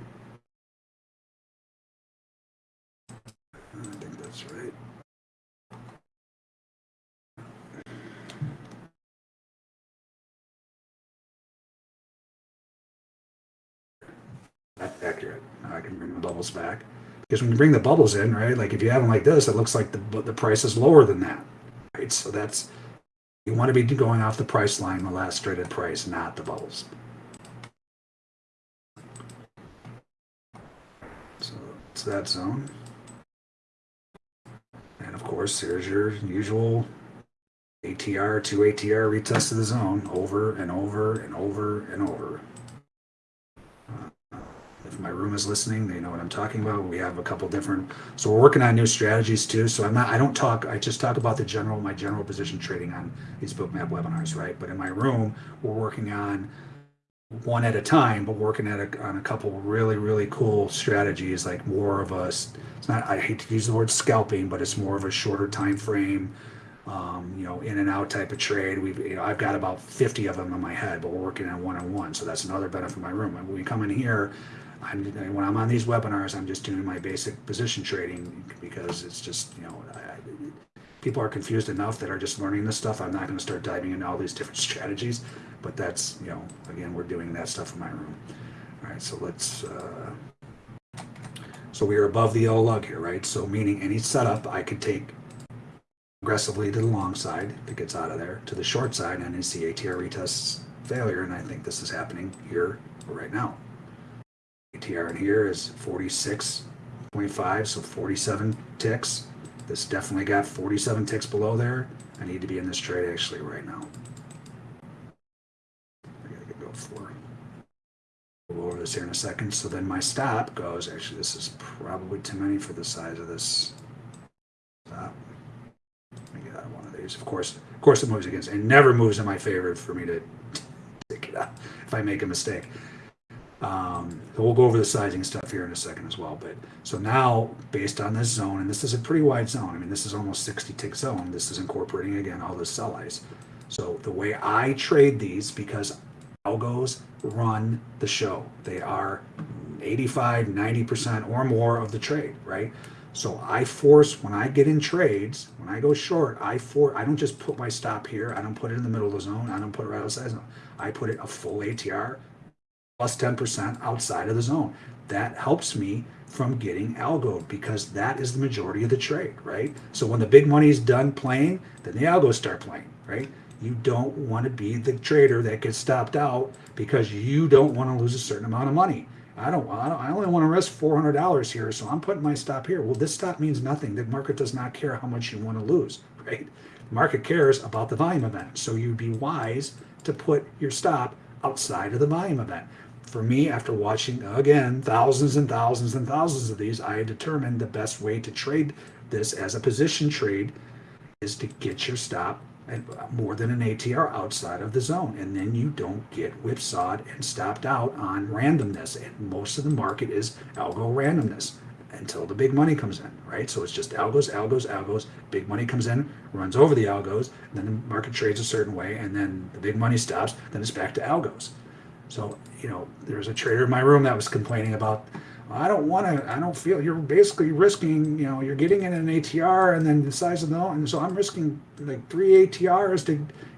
I think that's right. That's accurate. I can bring the bubbles back. Because when you bring the bubbles in, right, like if you have them like this, it looks like the, the price is lower than that, right? So that's you want to be going off the price line, the last traded price, not the bubbles. So it's that zone. And of course, here's your usual ATR, 2 ATR retest of the zone over and over and over and over my room is listening, they know what I'm talking about. We have a couple different, so we're working on new strategies too. So I'm not, I don't talk, I just talk about the general, my general position trading on these Bookmap webinars, right? But in my room, we're working on one at a time, but working at a, on a couple really, really cool strategies, like more of a, it's not, I hate to use the word scalping, but it's more of a shorter time frame, um, you know, in and out type of trade. We've, you know, I've got about 50 of them in my head, but we're working on one on one. So that's another benefit of my room. When we come in here, I'm, when I'm on these webinars, I'm just doing my basic position trading because it's just, you know, I, people are confused enough that are just learning this stuff. I'm not going to start diving into all these different strategies, but that's, you know, again, we're doing that stuff in my room. All right, so let's, uh, so we are above the yellow lug here, right? So meaning any setup I could take aggressively to the long side if it gets out of there, to the short side, and it's the ATR retests failure, and I think this is happening here right now. ATR in here is 46.5, so 47 ticks. This definitely got 47 ticks below there. I need to be in this trade actually right now. I gotta go for. We'll go over this here in a second. So then my stop goes, actually this is probably too many for the size of this stop. Let me get out of one of these. Of course, of course it moves against, it never moves in my favor for me to take it out if I make a mistake. Um, so we'll go over the sizing stuff here in a second as well. But so now, based on this zone, and this is a pretty wide zone. I mean, this is almost 60 tick zone. This is incorporating again all the sell eyes. So the way I trade these, because algos run the show, they are 85, 90% or more of the trade, right? So I force when I get in trades, when I go short, I for I don't just put my stop here. I don't put it in the middle of the zone. I don't put it right outside zone. I put it a full ATR plus 10% outside of the zone. That helps me from getting algo because that is the majority of the trade, right? So when the big money is done playing, then the algos start playing, right? You don't want to be the trader that gets stopped out because you don't want to lose a certain amount of money. I don't, I don't I only want to risk $400 here, so I'm putting my stop here. Well, this stop means nothing. The market does not care how much you want to lose, right? The market cares about the volume event. So you'd be wise to put your stop outside of the volume event for me, after watching again thousands and thousands and thousands of these, I determined the best way to trade this as a position trade is to get your stop at more than an ATR outside of the zone, and then you don't get whipsawed and stopped out on randomness. And most of the market is algo randomness until the big money comes in, right? So it's just algos, algos, algos. Big money comes in, runs over the algos, then the market trades a certain way, and then the big money stops. Then it's back to algos. So, you know, there's a trader in my room that was complaining about, I don't want to, I don't feel, you're basically risking, you know, you're getting in an ATR and then the size of the loan. And so I'm risking like three ATRs to,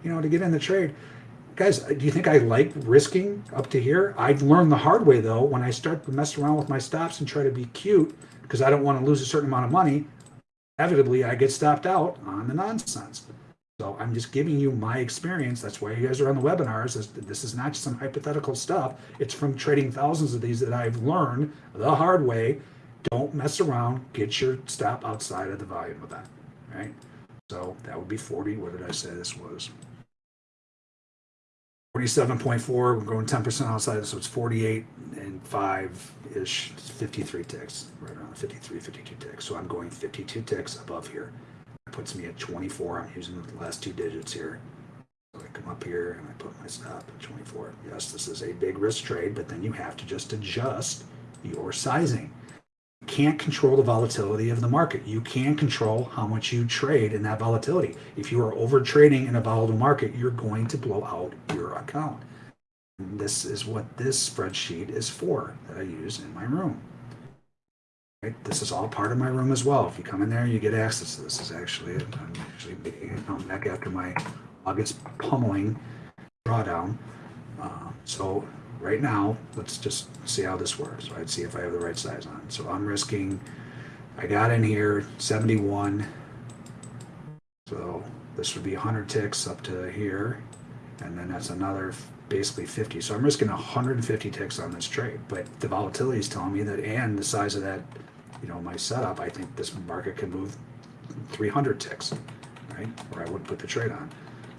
you know, to get in the trade. Guys, uh, do you think I like risking up to here? I've learned the hard way though, when I start to mess around with my stops and try to be cute because I don't want to lose a certain amount of money, inevitably I get stopped out on the nonsense. So I'm just giving you my experience. That's why you guys are on the webinars. This, is not some hypothetical stuff. It's from trading thousands of these that I've learned the hard way. Don't mess around. Get your stop outside of the volume of that, right? So that would be 40. What did I say this was? 47.4. We're going 10% outside, so it's 48 and 5-ish, 53 ticks, right around 53, 52 ticks. So I'm going 52 ticks above here puts me at 24. I'm using the last two digits here. So I come up here and I put my stop at 24. Yes, this is a big risk trade, but then you have to just adjust your sizing. You can't control the volatility of the market. You can control how much you trade in that volatility. If you are over trading in a volatile market, you're going to blow out your account. And this is what this spreadsheet is for that I use in my room. Right? This is all part of my room as well. If you come in there, you get access to this. this is actually I'm actually coming back after my August pummeling drawdown. Uh, so right now, let's just see how this works. Right? See if I have the right size on. So I'm risking. I got in here 71. So this would be 100 ticks up to here, and then that's another basically 50. So I'm risking 150 ticks on this trade. But the volatility is telling me that, and the size of that you know, my setup, I think this market can move 300 ticks, right? Or I would put the trade on.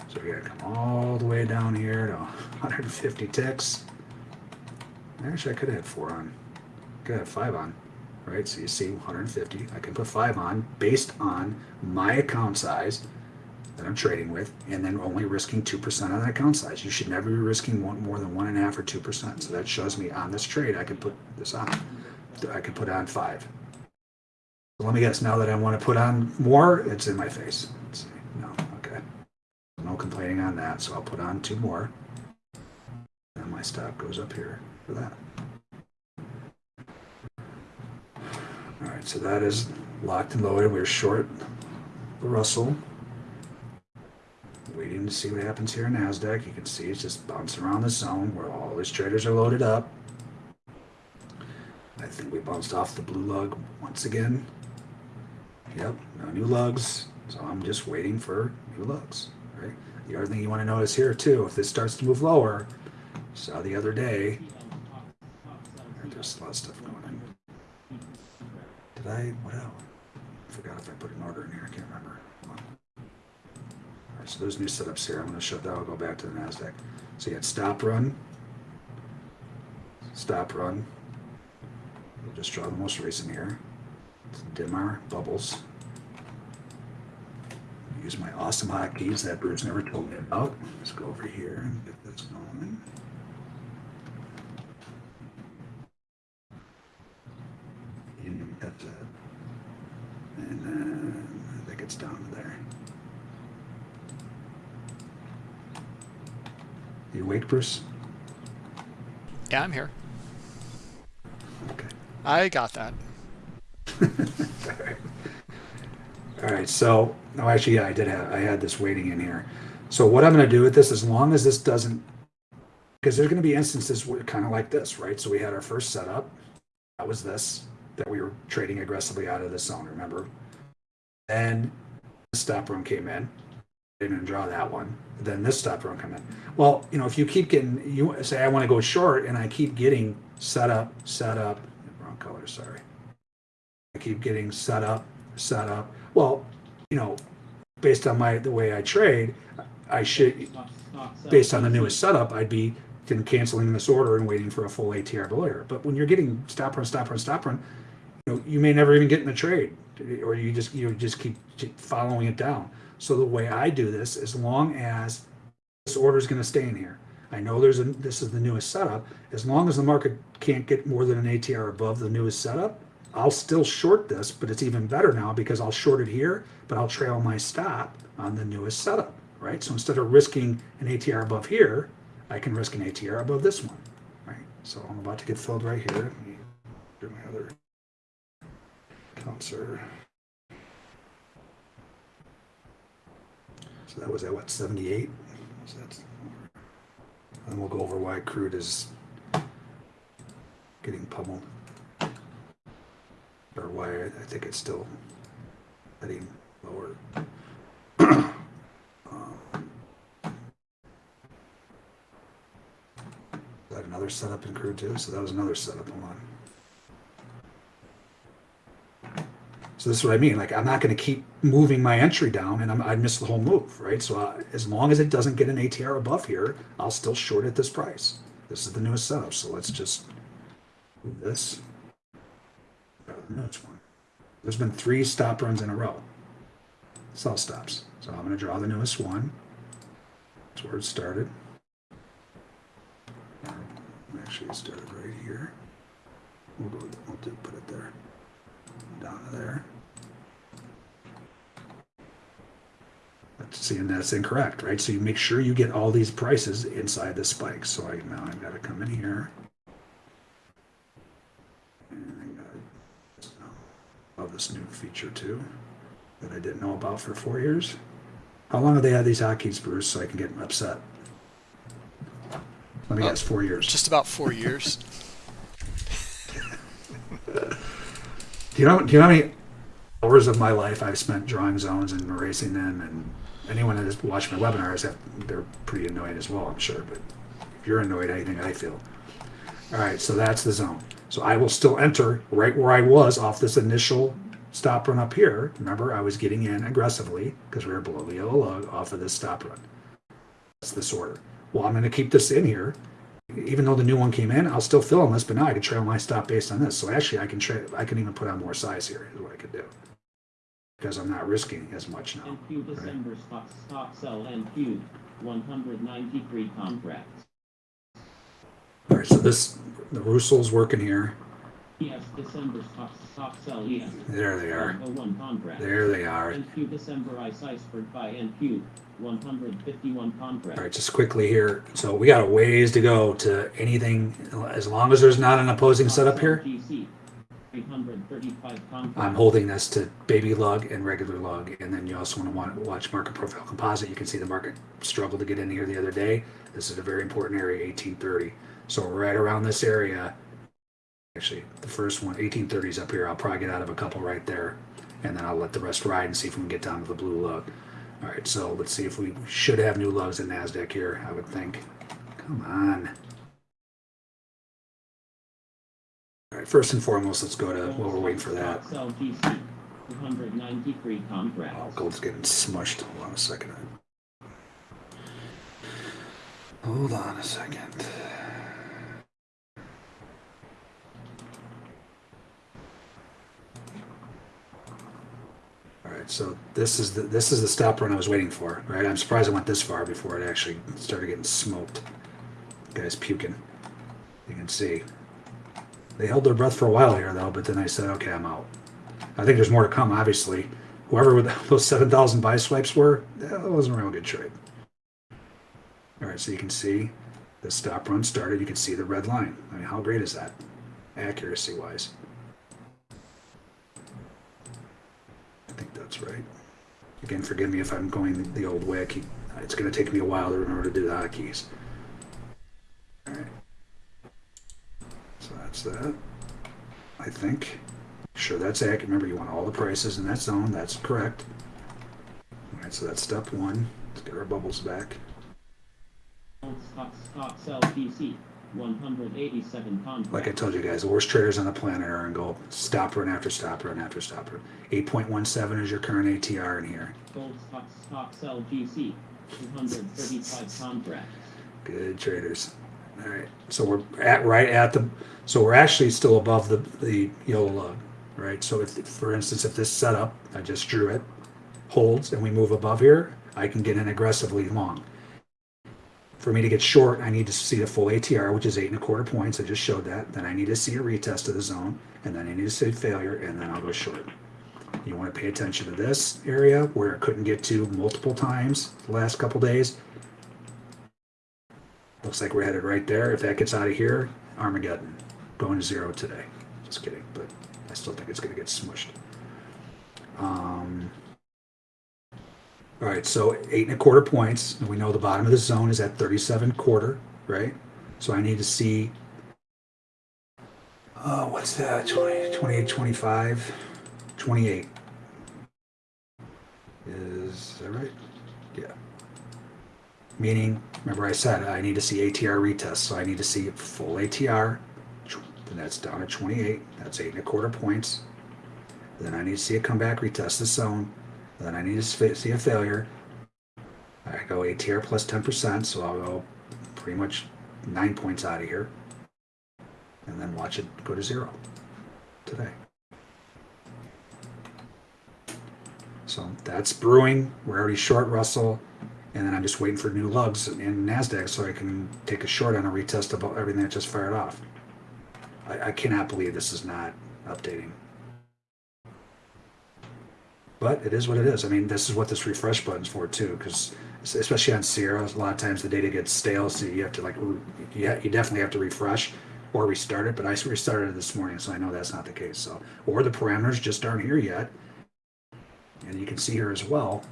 So we gotta come all the way down here to 150 ticks. Actually, I could have four on. Could have five on, right? So you see 150. I can put five on based on my account size that I'm trading with, and then only risking 2% on that account size. You should never be risking one, more than one and a half or 2%. So that shows me on this trade, I can put this on. I can put on five. So let me guess, now that I want to put on more, it's in my face. Let's see. No, complaining on that, so I'll put on two more. And my stop goes up here for that. All right, so that is locked and loaded. We're short the Russell. Waiting to see what happens here in NASDAQ. You can see it's just bouncing around the zone where all these traders are loaded up. I think we bounced off the blue lug once again. Yep, no new lugs. So I'm just waiting for new lugs. Right. The other thing you want to notice here too, if this starts to move lower, saw the other day, there's a lot of stuff going on. Did I? What else? I forgot if I put an order in here. I can't remember. So there's new setups here. I'm going to shut that. I'll go back to the Nasdaq. So you had stop run, stop run. We'll just draw the most recent here. Dim our bubbles. Use my awesome hotkeys that Bruce never told me about. Let's go over here and get this going. And then I think it's down there. You awake, Bruce? Yeah, I'm here. Okay. I got that. All right, so no, actually, yeah, I did have I had this waiting in here. So what I'm going to do with this, as long as this doesn't, because there's going to be instances where kind of like this, right? So we had our first setup, that was this that we were trading aggressively out of the zone. Remember? Then the stop run came in. Didn't draw that one. Then this stop run come in. Well, you know, if you keep getting, you say I want to go short, and I keep getting set up, set up, wrong color, sorry. I keep getting set up, set up. Well, you know, based on my the way I trade, I should based on the newest setup, I'd be then canceling this order and waiting for a full ATR below here. But when you're getting stop run, stop run, stop run, you know, you may never even get in the trade, or you just you just keep following it down. So the way I do this, as long as this order is going to stay in here, I know there's a this is the newest setup. As long as the market can't get more than an ATR above the newest setup, I'll still short this, but it's even better now because I'll short it here, but I'll trail my stop on the newest setup, right? So instead of risking an ATR above here, I can risk an ATR above this one, right? So I'm about to get filled right here. Do my other counter. So that was at what, 78? So and we'll go over why crude is getting pummeled or why I, think it's still heading lower. um, that another setup in crude too? So that was another setup. Hold on. So this is what I mean. Like I'm not going to keep moving my entry down, and I'm, I'd miss the whole move, right? So I, as long as it doesn't get an ATR above here, I'll still short at this price. This is the newest setup. So let's just move this. Oh, no, it's one. There's been three stop runs in a row. Sell stops. So I'm going to draw the newest one. That's where it started. Actually, it started right here. We'll go. We'll do, put it there. Down to there. That's, see, and that's incorrect, right? So you make sure you get all these prices inside the spike. So I now I've got to come in here. Love this new feature too that I didn't know about for four years. How long have they had these hotkeys, Bruce, so I can get upset? Let me Uh, guess, four years. Just about four years. Do you know? Do you know how many hours of my life I've spent drawing zones and erasing them? And anyone that has watched my webinars, they're pretty annoyed as well, I'm sure. But if you're annoyed, I think I feel. All right, so that's the zone. So I will still enter right where I was off this initial stop run up here. Remember, I was getting in aggressively because we were below the yellow lug off of this stop run. That's this order. Well, I'm going to keep this in here. Even though the new one came in, I'll still fill on this, but now I can trail my stop based on this. So actually, I can I can even put on more size here. Is what I could do because I'm not risking as much now. NQ December stop stop sell NQ 193 contracts. All right, so this the Russell's working here. ES December stop stop sell ES. There they are. 101 contract. There they are. NQ December ice iceberg buy NQ 151 contract. All right, just quickly here. So we got a ways to go to anything, as long as there's not an opposing setup here. GC 335 contract. I'm holding this to baby lug and regular lug, and then you also want to want to watch market profile composite. You can see the market struggled to get in here the other day. This is a very important area, 1830. So right around this area, actually the first one, 1830 is up here. I'll probably get out of a couple right there, and then I'll let the rest ride and see if we can get down to the blue lug. All right, so let's see if we should have new lugs in Nasdaq here. I would think. Come on. First and foremost, let's go to while we're waiting for that. Sell GC 293 contract. Oh, gold's getting smushed. Hold on a second. Hold on a second. All right, so this is the this is the stop run I was waiting for. Right, I'm surprised I went this far before it actually started getting smoked. Guy's puking. You can see. They held their breath for a while here, though, but then I said, okay, I'm out. I think there's more to come, obviously. Whoever with those 7,000 buy swipes were, that wasn't a real good trade. All right, so you can see the stop run started. You can see the red line. I mean, how great is that, accuracy wise? I think that's right. Again, forgive me if I'm going the old way. Keep, it's going to take me a while to remember to do the hotkeys. All right. So that's that. I think. Sure, that's accurate. Remember, you want all the prices in that zone. That's correct. All right, so that's step one. Let's get our bubbles back. Stop stop sell GC 187 contract. Like I told you guys, the worst traders on the planet are in gold. Stop run after stop run after stop run. 8.17 is your current ATR in here. Gold stop stop sell GC 235 contract. Good traders. All right, so we're at right at the, so we're actually still above the the yellow lug, right? So if, for instance, if this setup, I just drew it, holds and we move above here, I can get in aggressively long. For me to get short, I need to see the full ATR, which is eight and a quarter points. I just showed that. Then I need to see a retest of the zone, and then I need to see failure, and then I'll go short. You want to pay attention to this area where it couldn't get to multiple times the last couple days. Looks like we're headed right there. If that gets out of here, Armageddon. Going to zero today. Just kidding, but I still think it's going to get smushed. Um, all right, so eight and a quarter points. And we know the bottom of the zone is at 37 quarter, right? So I need to see, uh, what's that? 20, 28, 25, 28. Is that right? Yeah. Meaning, remember I said I need to see ATR retest, so I need to see full ATR. Then that's down to 28. That's eight and a quarter points. Then I need to see a comeback retest the zone. Then I need to see a failure. I go ATR plus 10%, so I'll go pretty much nine points out of here. And then watch it go to zero today. So that's brewing. We're already short Russell. And then I'm just waiting for new lugs in NASDAQ so I can take a short on a retest of everything that just fired off. I, I cannot believe this is not updating. But it is what it is. I mean, this is what this refresh button's for too, because especially on Sierra, a lot of times the data gets stale, so you have to like, you, you definitely have to refresh or restart it. But I restarted it this morning, so I know that's not the case. So, or the parameters just aren't here yet. And you can see here as well,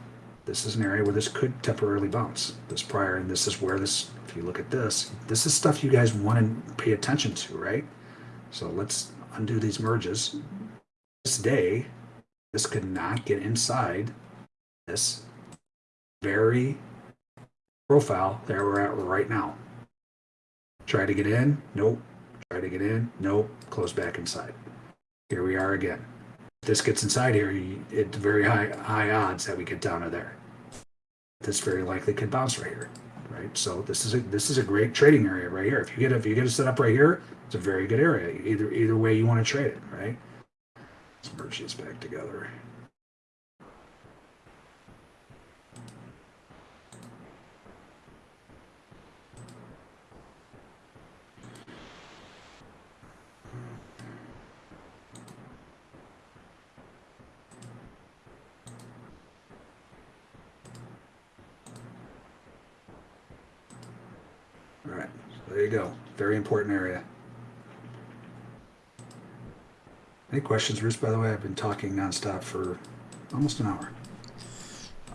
this is an area where this could temporarily bounce. This prior, and this is where this, if you look at this, this is stuff you guys want to pay attention to, right? So let's undo these merges. This day, this could not get inside this very profile that we're at right now. Try to get in, nope. Try to get in, nope. Close back inside. Here we are again. If this gets inside here, it's very high high odds that we get down to there. This very likely could bounce right here, right? So this is a this is a great trading area right here. If you get if you get it set up right here, it's a very good area. Either either way you want to trade it, right? Let's merge these back together. There you go. Very important area. Any questions, Bruce? By the way, I've been talking nonstop for almost an hour.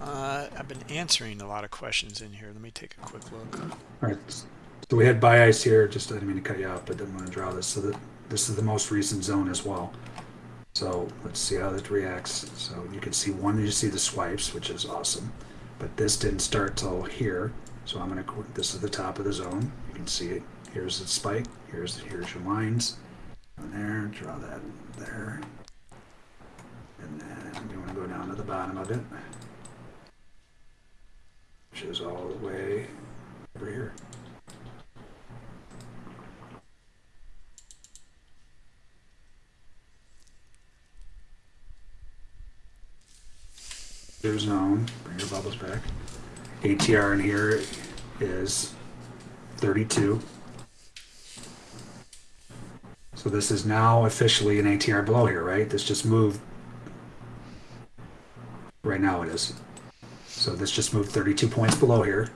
Uh, I've been answering a lot of questions in here. Let me take a quick look. All right. So we had buy ice here. Just I didn't mean to cut you off, but didn't want to draw this. So that this is the most recent zone as well. So let's see how it reacts. So you can see one, you see the swipes, which is awesome. But this didn't start till here. So I'm gonna, this is the top of the zone. You can see it. Here's the spike. Here's, here's your lines. There, draw that there. And then you wanna go down to the bottom of it. Which is all the way over here. Your um, zone, bring your bubbles back. ATR in here is 32. So this is now officially an ATR below here, right? This just moved. Right now it is. So this just moved 32 points below here.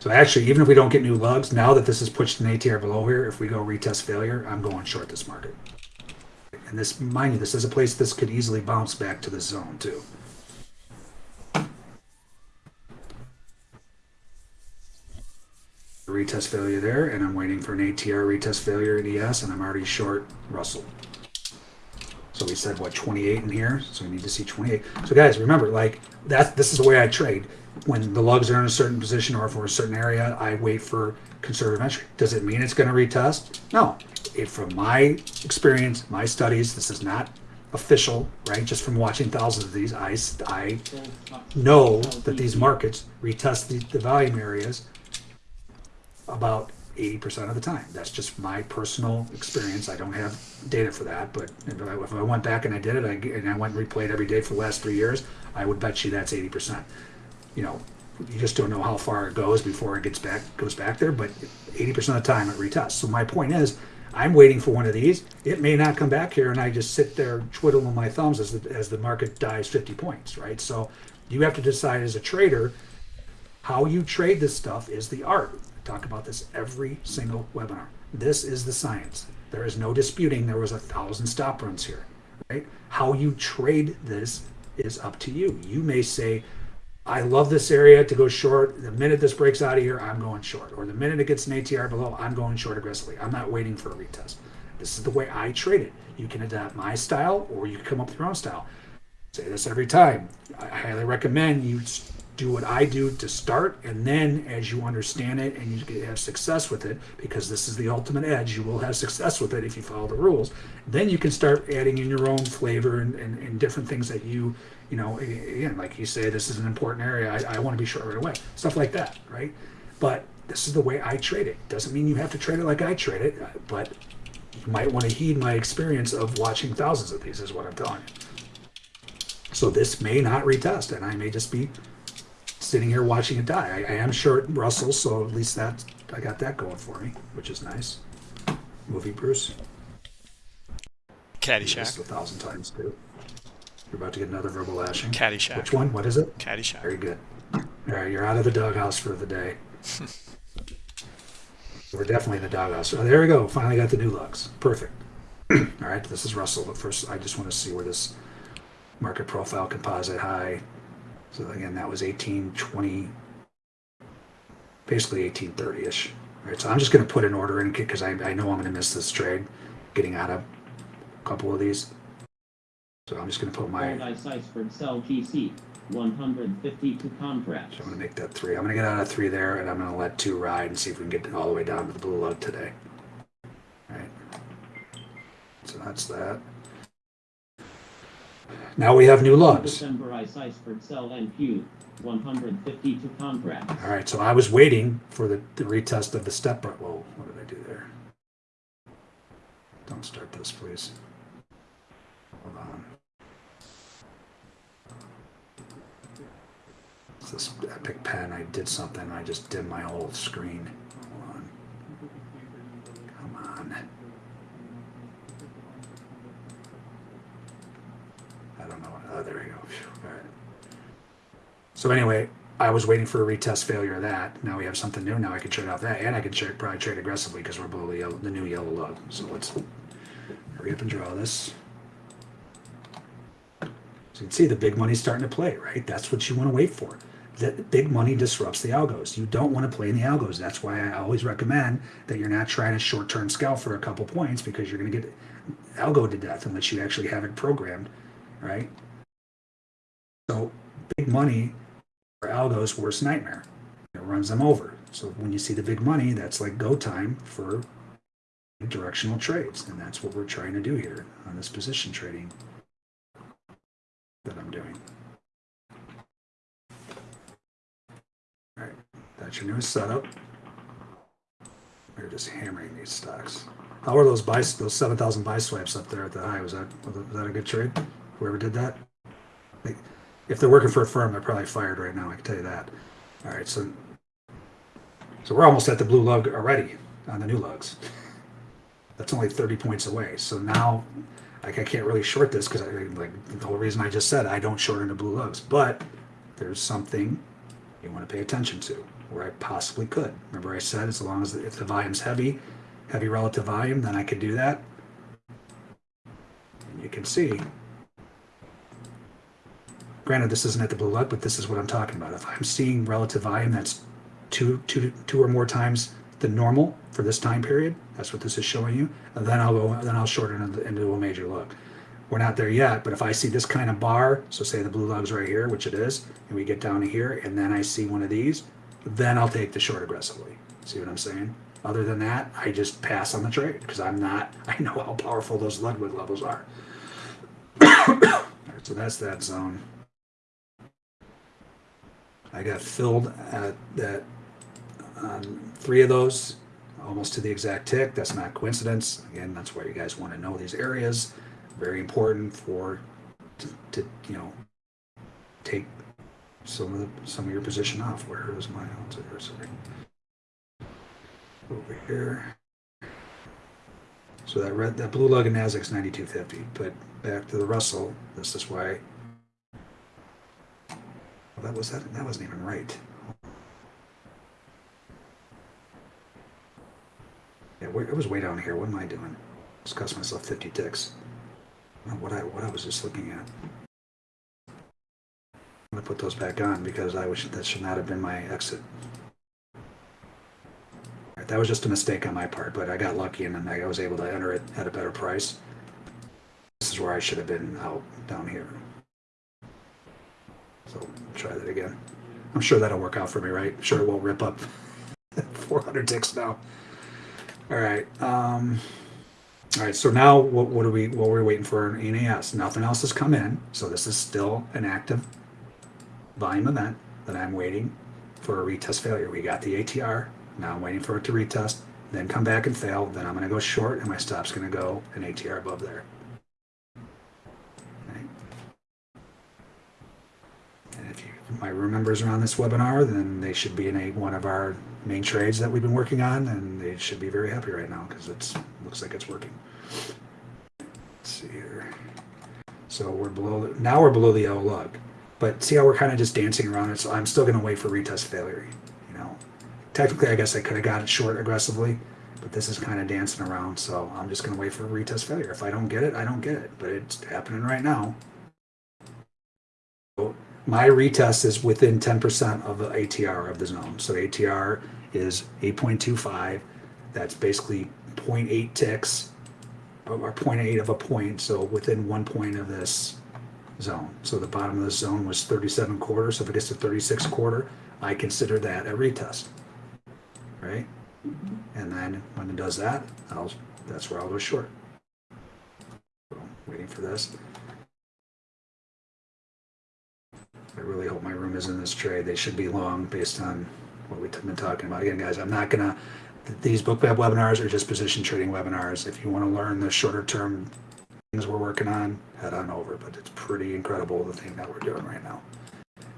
So actually, even if we don't get new lugs, now that this is pushed an ATR below here, if we go retest failure, I'm going short this market. And this, mind you, this is a place this could easily bounce back to this zone too. Retest failure there, and I'm waiting for an ATR retest failure in ES, and I'm already short Russell. So we said what 28 in here, so we need to see 28. So guys, remember, like that. This is the way I trade. When the lugs are in a certain position or for a certain area, I wait for conservative entry. Does it mean it's going to retest? No. It, from my experience, my studies, this is not official, right? Just from watching thousands of these, I, I know that these markets retest the, the volume areas about 80% of the time. That's just my personal experience. I don't have data for that, but if I, if I went back and I did it I, and I went and replayed every day for the last three years, I would bet you that's 80%. You know, you just don't know how far it goes before it gets back goes back there, but 80% of the time it retests. So my point is, I'm waiting for one of these. It may not come back here, and I just sit there twiddling my thumbs as the, as the market dies 50 points, right? So you have to decide as a trader how you trade this stuff is the art talk about this every single webinar. This is the science. There is no disputing there was a thousand stop runs here, right? How you trade this is up to you. You may say, I love this area to go short. The minute this breaks out of here, I'm going short. Or the minute it gets an ATR below, I'm going short aggressively. I'm not waiting for a retest. This is the way I trade it. You can adapt my style or you can come up with your own style. say this every time. I highly recommend you do what I do to start, and then as you understand it and you have success with it, because this is the ultimate edge, you will have success with it if you follow the rules. Then you can start adding in your own flavor and, and, and different things that you, you know, again, like you say, this is an important area. I, I want to be sure right away, stuff like that, right? But this is the way I trade it. Doesn't mean you have to trade it like I trade it, but you might want to heed my experience of watching thousands of these, is what I'm telling you. So this may not retest, and I may just be sitting here watching it die. I, I am short Russell, so at least that I got that going for me, which is nice. Movie Bruce. Caddyshack. A thousand times too. You're about to get another verbal lashing. Caddyshack. Which one? What is it? Caddyshack. Very good. All right, you're out of the doghouse for the day. We're definitely in the doghouse. Oh, there we go. Finally got the new lugs. Perfect. All right, this is Russell. But first, I just want to see where this market profile composite high so again, that was 1820, basically 1830-ish. Right, so I'm just going to put an order in because I, I know I'm going to miss this trade, getting out of a couple of these. So I'm just going to put my. Paradise Iceberg Sell GC, 152 contracts. So I'm going to make that three. I'm going to get out of three there, and I'm going to let two ride and see if we can get all the way down to the blue lug today. All right. So that's that. Now we have new lugs. December Ice Iceberg Sell NQ, 152 contracts. All right, so I was waiting for the, the retest of the step. Well, what did I do there? Don't start this, please. Hold on. It's this epic pen. I did something. I just dimmed my whole screen. Hold on. Come on. I don't know. Oh, there go. All right. So anyway, I was waiting for a retest failure of that. Now we have something new. Now I can trade off that, and I can trade, probably trade aggressively because we're below the, yellow, the new yellow lug. So let's hurry up and draw this. So you can see the big money's starting to play, right? That's what you want to wait for. That big money disrupts the algos. You don't want to play in the algos. That's why I always recommend that you're not trying to short-term scalp for a couple points because you're going to get algo to death unless you actually have it programmed, right? So big money for algos worst nightmare. It runs them over. So when you see the big money, that's like go time for directional trades, and that's what we're trying to do here on this position trading that I'm doing. All right, that's your newest setup. We're just hammering these stocks. How are those buy those seven thousand buy swipes up there at the high? Was that was that a good trade? Whoever did that? Like, if they're working for a firm, they're probably fired right now. I can tell you that. All right, so so we're almost at the blue lug already on the new lugs. That's only thirty points away. So now, like, I can't really short this because I like the whole reason I just said I don't short into blue lugs. But there's something you want to pay attention to where I possibly could. Remember, I said as long as the, if the volume's heavy, heavy relative volume, then I could do that. And you can see granted this isn't at the blue lug but this is what i'm talking about. If i'm seeing relative volume that's two two two or more times the normal for this time period that's what this is showing you and then i'll go then i'll shorten into, into a major lug we're not there yet but if i see this kind of bar so say the blue lug's right here which it is and we get down to here and then i see one of these then i'll take the short aggressively. See what i'm saying? Other than that i just pass on the trade because i'm not i know how powerful those ludwig levels are. So that's that zone I got filled at that on three of those, almost to the exact tick. That's not coincidence. Again, that's why you guys want to know these areas. Very important for to, to you know take some of the some of your position off. Where is my sorry. Over here. So that red that blue lug in Nasdaq's 9250. But back to the Russell, this is why well, that was that. That wasn't even right. Yeah, it was way down here. What am I doing? Just cost myself 50 ticks. What I what I was just looking at. I'm gonna put those back on because I wish that should not have been my exit. Right, that was just a mistake on my part, but I got lucky and I was able to enter it at a better price. This is where I should have been out down here. So try that again. I'm sure that'll work out for me, right? Sure, it won't rip up 400 ticks now. All right. Um, all right. So now, what, what are we? What are we're waiting for in ENAS? Nothing else has come in. So this is still an active volume event that I'm waiting for a retest failure. We got the ATR. Now I'm waiting for it to retest, then come back and fail. Then I'm going to go short, and my stop's going to go an ATR above there. My room members are on this webinar, then they should be in a one of our main trades that we've been working on, and they should be very happy right now because it looks like it's working. Let's see here. So we're below now we're below the L lug, but see how we're kind of just dancing around it. So I'm still going to wait for retest failure. You know, technically, I guess I could have got it short aggressively, but this is kind of dancing around. So I'm just going to wait for retest failure. If I don't get it, I don't get it. But it's happening right now. My retest is within 10% of the ATR of the zone. So ATR is 8.25. That's basically 0.8 ticks or 0.8 of a point. So within one point of this zone. So the bottom of the zone was 37 quarter. So if it gets to 36 quarter, I consider that a retest. Right? And then when it does that, I'll that's where I'll go short. So waiting for this. I really hope my room is in this trade. They should be long based on what we've been talking about. Again, guys, I'm not gonna. These book bookmap webinars are just position trading webinars. If you want to learn the shorter term things we're working on, head on over. But it's pretty incredible the thing that we're doing right now,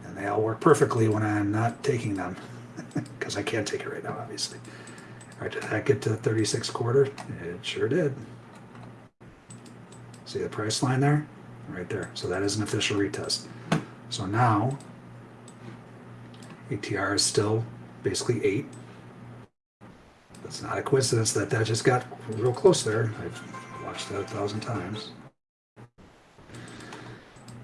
and they all work perfectly when I'm not taking them because I can't take it right now, obviously. All right, did that get to 36 quarter? It sure did. See the price line there? Right there. So that is an official retest. So now ATR is still basically eight. It's not a coincidence that that just got real close there. I've watched that a thousand times.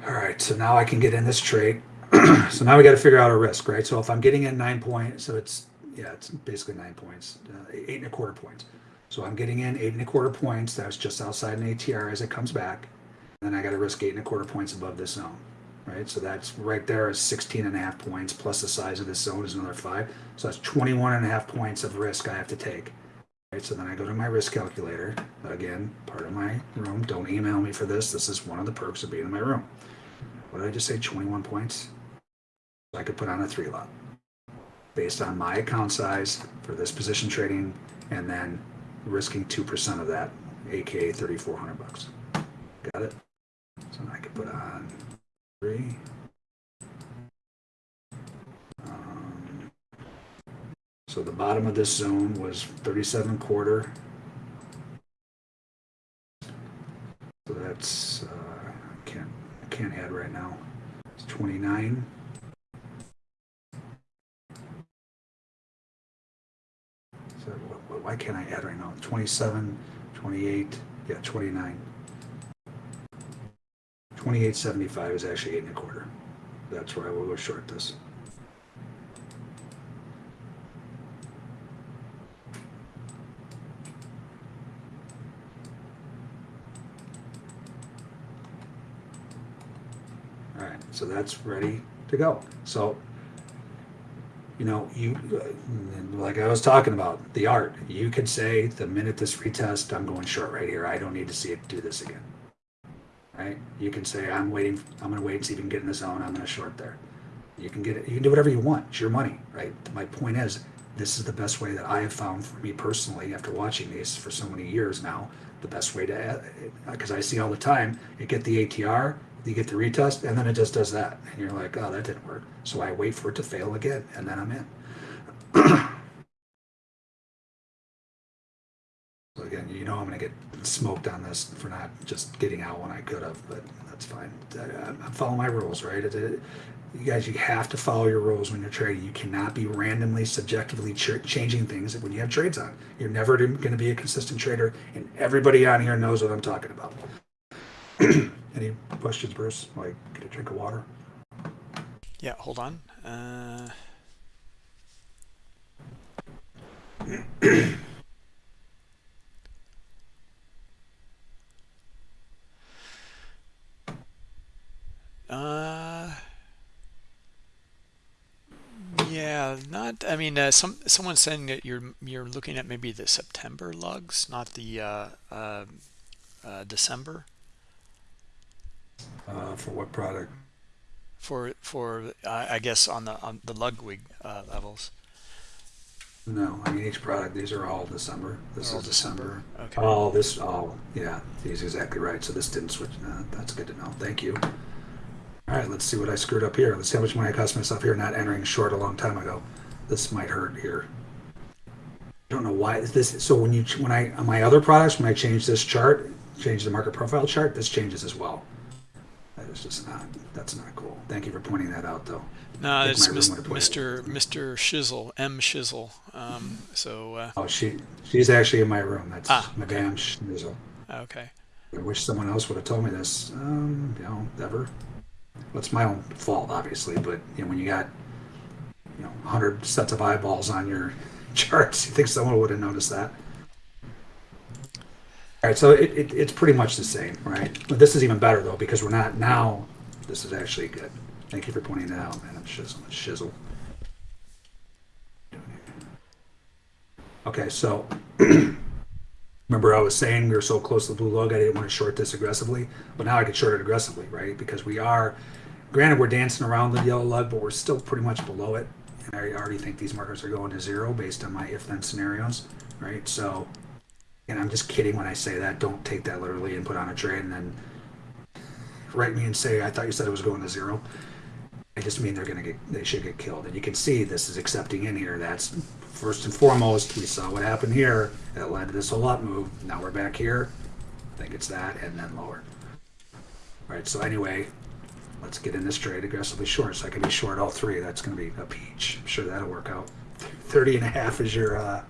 All right, so now I can get in this trade. so now we got to figure out a risk, right? So if I'm getting in nine points, so it's yeah, it's basically nine points, uh, eight and a quarter points. So I'm getting in eight and a quarter points. That's just outside an ATR as it comes back. Then I got to risk eight and a quarter points above this zone, right? So that's right there is 16 and a half points plus the size of this zone is another five. So that's 21 and a half points of risk I have to take. Right, so then I go to my risk calculator. Again, part of my room. Don't email me for this. This is one of the perks of being in my room. What did I just say? 21 points. So I could put on a three lot based on my account size for this position trading, and then risking two percent of that, aka 3,400 bucks. Got it. So I could put on three. Um, so the bottom of this zone was 37 quarter. So that's uh, can't can't add right now. It's 29. So wh- wh- why can't I add right now? 27, 28, yeah, 29. 2875 is actually eight and a quarter. That's where I will go short this. All right, so that's ready to go. So, you know, you, uh, like I was talking about, the art, you could say the minute this retest, I'm going short right here. I don't need to see it do this again. Right? You can say, I'm waiting, I'm going to wait and see if you can get in the zone. I'm going to short there. You can get it, you can do whatever you want. It's your money, right? My point is, this is the best way that I have found for me personally after watching these for so many years now. The best way to, uh, uh, because I see all the time, you get the ATR, you get the retest, and then it just does that. And you're like, oh, that didn't work. So I wait for it to fail again, and then I'm in. So again, you know I'm going to get smoked on this for not just getting out when I could have, but that's fine. I- I'm my rules, right? It- it- You guys, you have to follow your rules when you're trading. You cannot be randomly, subjectively ch- changing things when you have trades on. You're never going to be a consistent trader, and everybody on here knows what I'm talking about. Any questions, Bruce? Like, get a drink of water. Yeah, hold on. Uh, uh, yeah, not. I mean, uh, some someone's saying that you're you're looking at maybe the September lugs, not the uh, uh, uh, December Uh, for what product? for for I guess on the on the Ludwig uh, levels. No, I mean each product. These are all December. This All is December. Okay. Oh, this. Oh, yeah. He's exactly right. So this didn't switch. That's good to know. Thank you. All right, let's see what I screwed up here. Let's see how much money I cost myself here not entering short a long time ago. This might hurt here. I don't know why this. So when you when I on my other products when I change this chart, change the market profile chart, this changes as well. That is just not. That's not cool. Thank you for pointing that out, though. No, it's Mis- would've it. Mr. Mr. Shizzle, M Shizzle. Um, so uh, Oh, she she's actually in my room. That's Ah, Madame Schnizzle. okay. I wish someone else would have told me this. Um, you know, ever. It's my own fault, obviously, but you know, when you got you know 100 sets of eyeballs on your charts, you think someone would have noticed that. All right, so it, it, it's pretty much the same, right? But this is even better though because we're not now. This is actually good. Thank you for pointing that out, man. I'm shizzle. Shizzle. Okay, so Remember, I was saying we were so close to the blue lug, I didn't want to short this aggressively, but now I could short it aggressively, right? Because we are, granted, we're dancing around the yellow lug, but we're still pretty much below it. And I already think these markers are going to zero based on my if-then scenarios, right? So, and I'm just kidding when I say that. Don't take that literally and put on a trade and then write me and say I thought you said it was going to zero. I just mean they're gonna get, they should get killed. And you can see this is accepting in here. That's first and foremost. We saw what happened here. That led to this whole up move. Now we're back here. I think it's that and then lower. All right, So anyway, let's get in this trade aggressively short. So I can be short all three. That's going to be a peach. I'm sure that'll work out. 30 and a half is your, uh,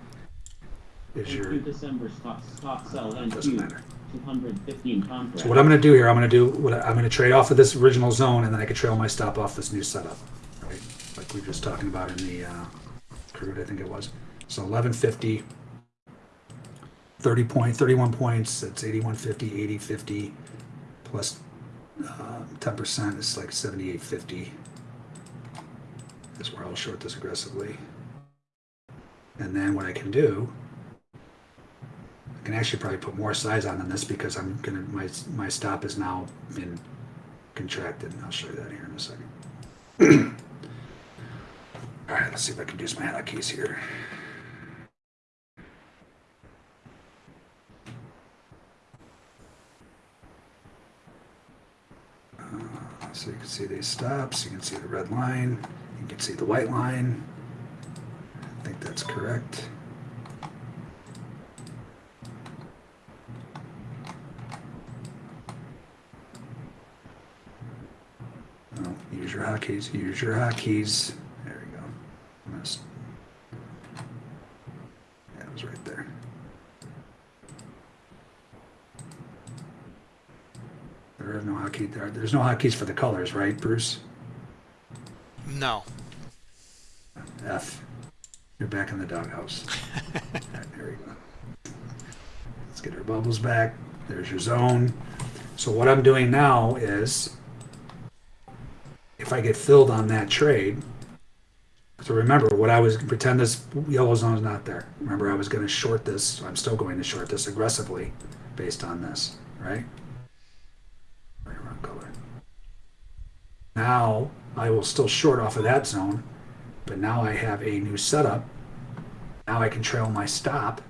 is your, December stock, stock sell doesn't matter. 215 contract. So what I'm going to do here, I'm going to do what I'm going to trade off of this original zone, and then I can trail my stop off this new setup, right? Like we were just talking about in the uh, crude, I think it was. So 1150, 30 point, 31 points. That's 8150, 8050, plus uh, 10% is like 7850. Is where I'll short this aggressively. And then what I can do I can actually probably put more size on than this because I'm gonna my my stop has now been contracted. I'll show you that here in a second. All right, let's see if I can use my hotkeys here. Uh, so you can see these stops. You can see the red line. You can see the white line. I think that's correct. No, use your hotkeys. Use your hotkeys. There we go. Missed. Yeah, it was right there. There is no hotkeys. there. There's no hotkeys for the colors, right, Bruce? No. F. You're back in the doghouse. There we go. Let's get our bubbles back. There's your zone. So what I'm doing now is, if I get filled on that trade, so remember what I was pretend this yellow zone is not there. Remember I was going to short this. So I'm still going to short this aggressively, based on this, right? Right, wrong color. Now I will still short off of that zone, but now I have a new setup. Now I can trail my stop.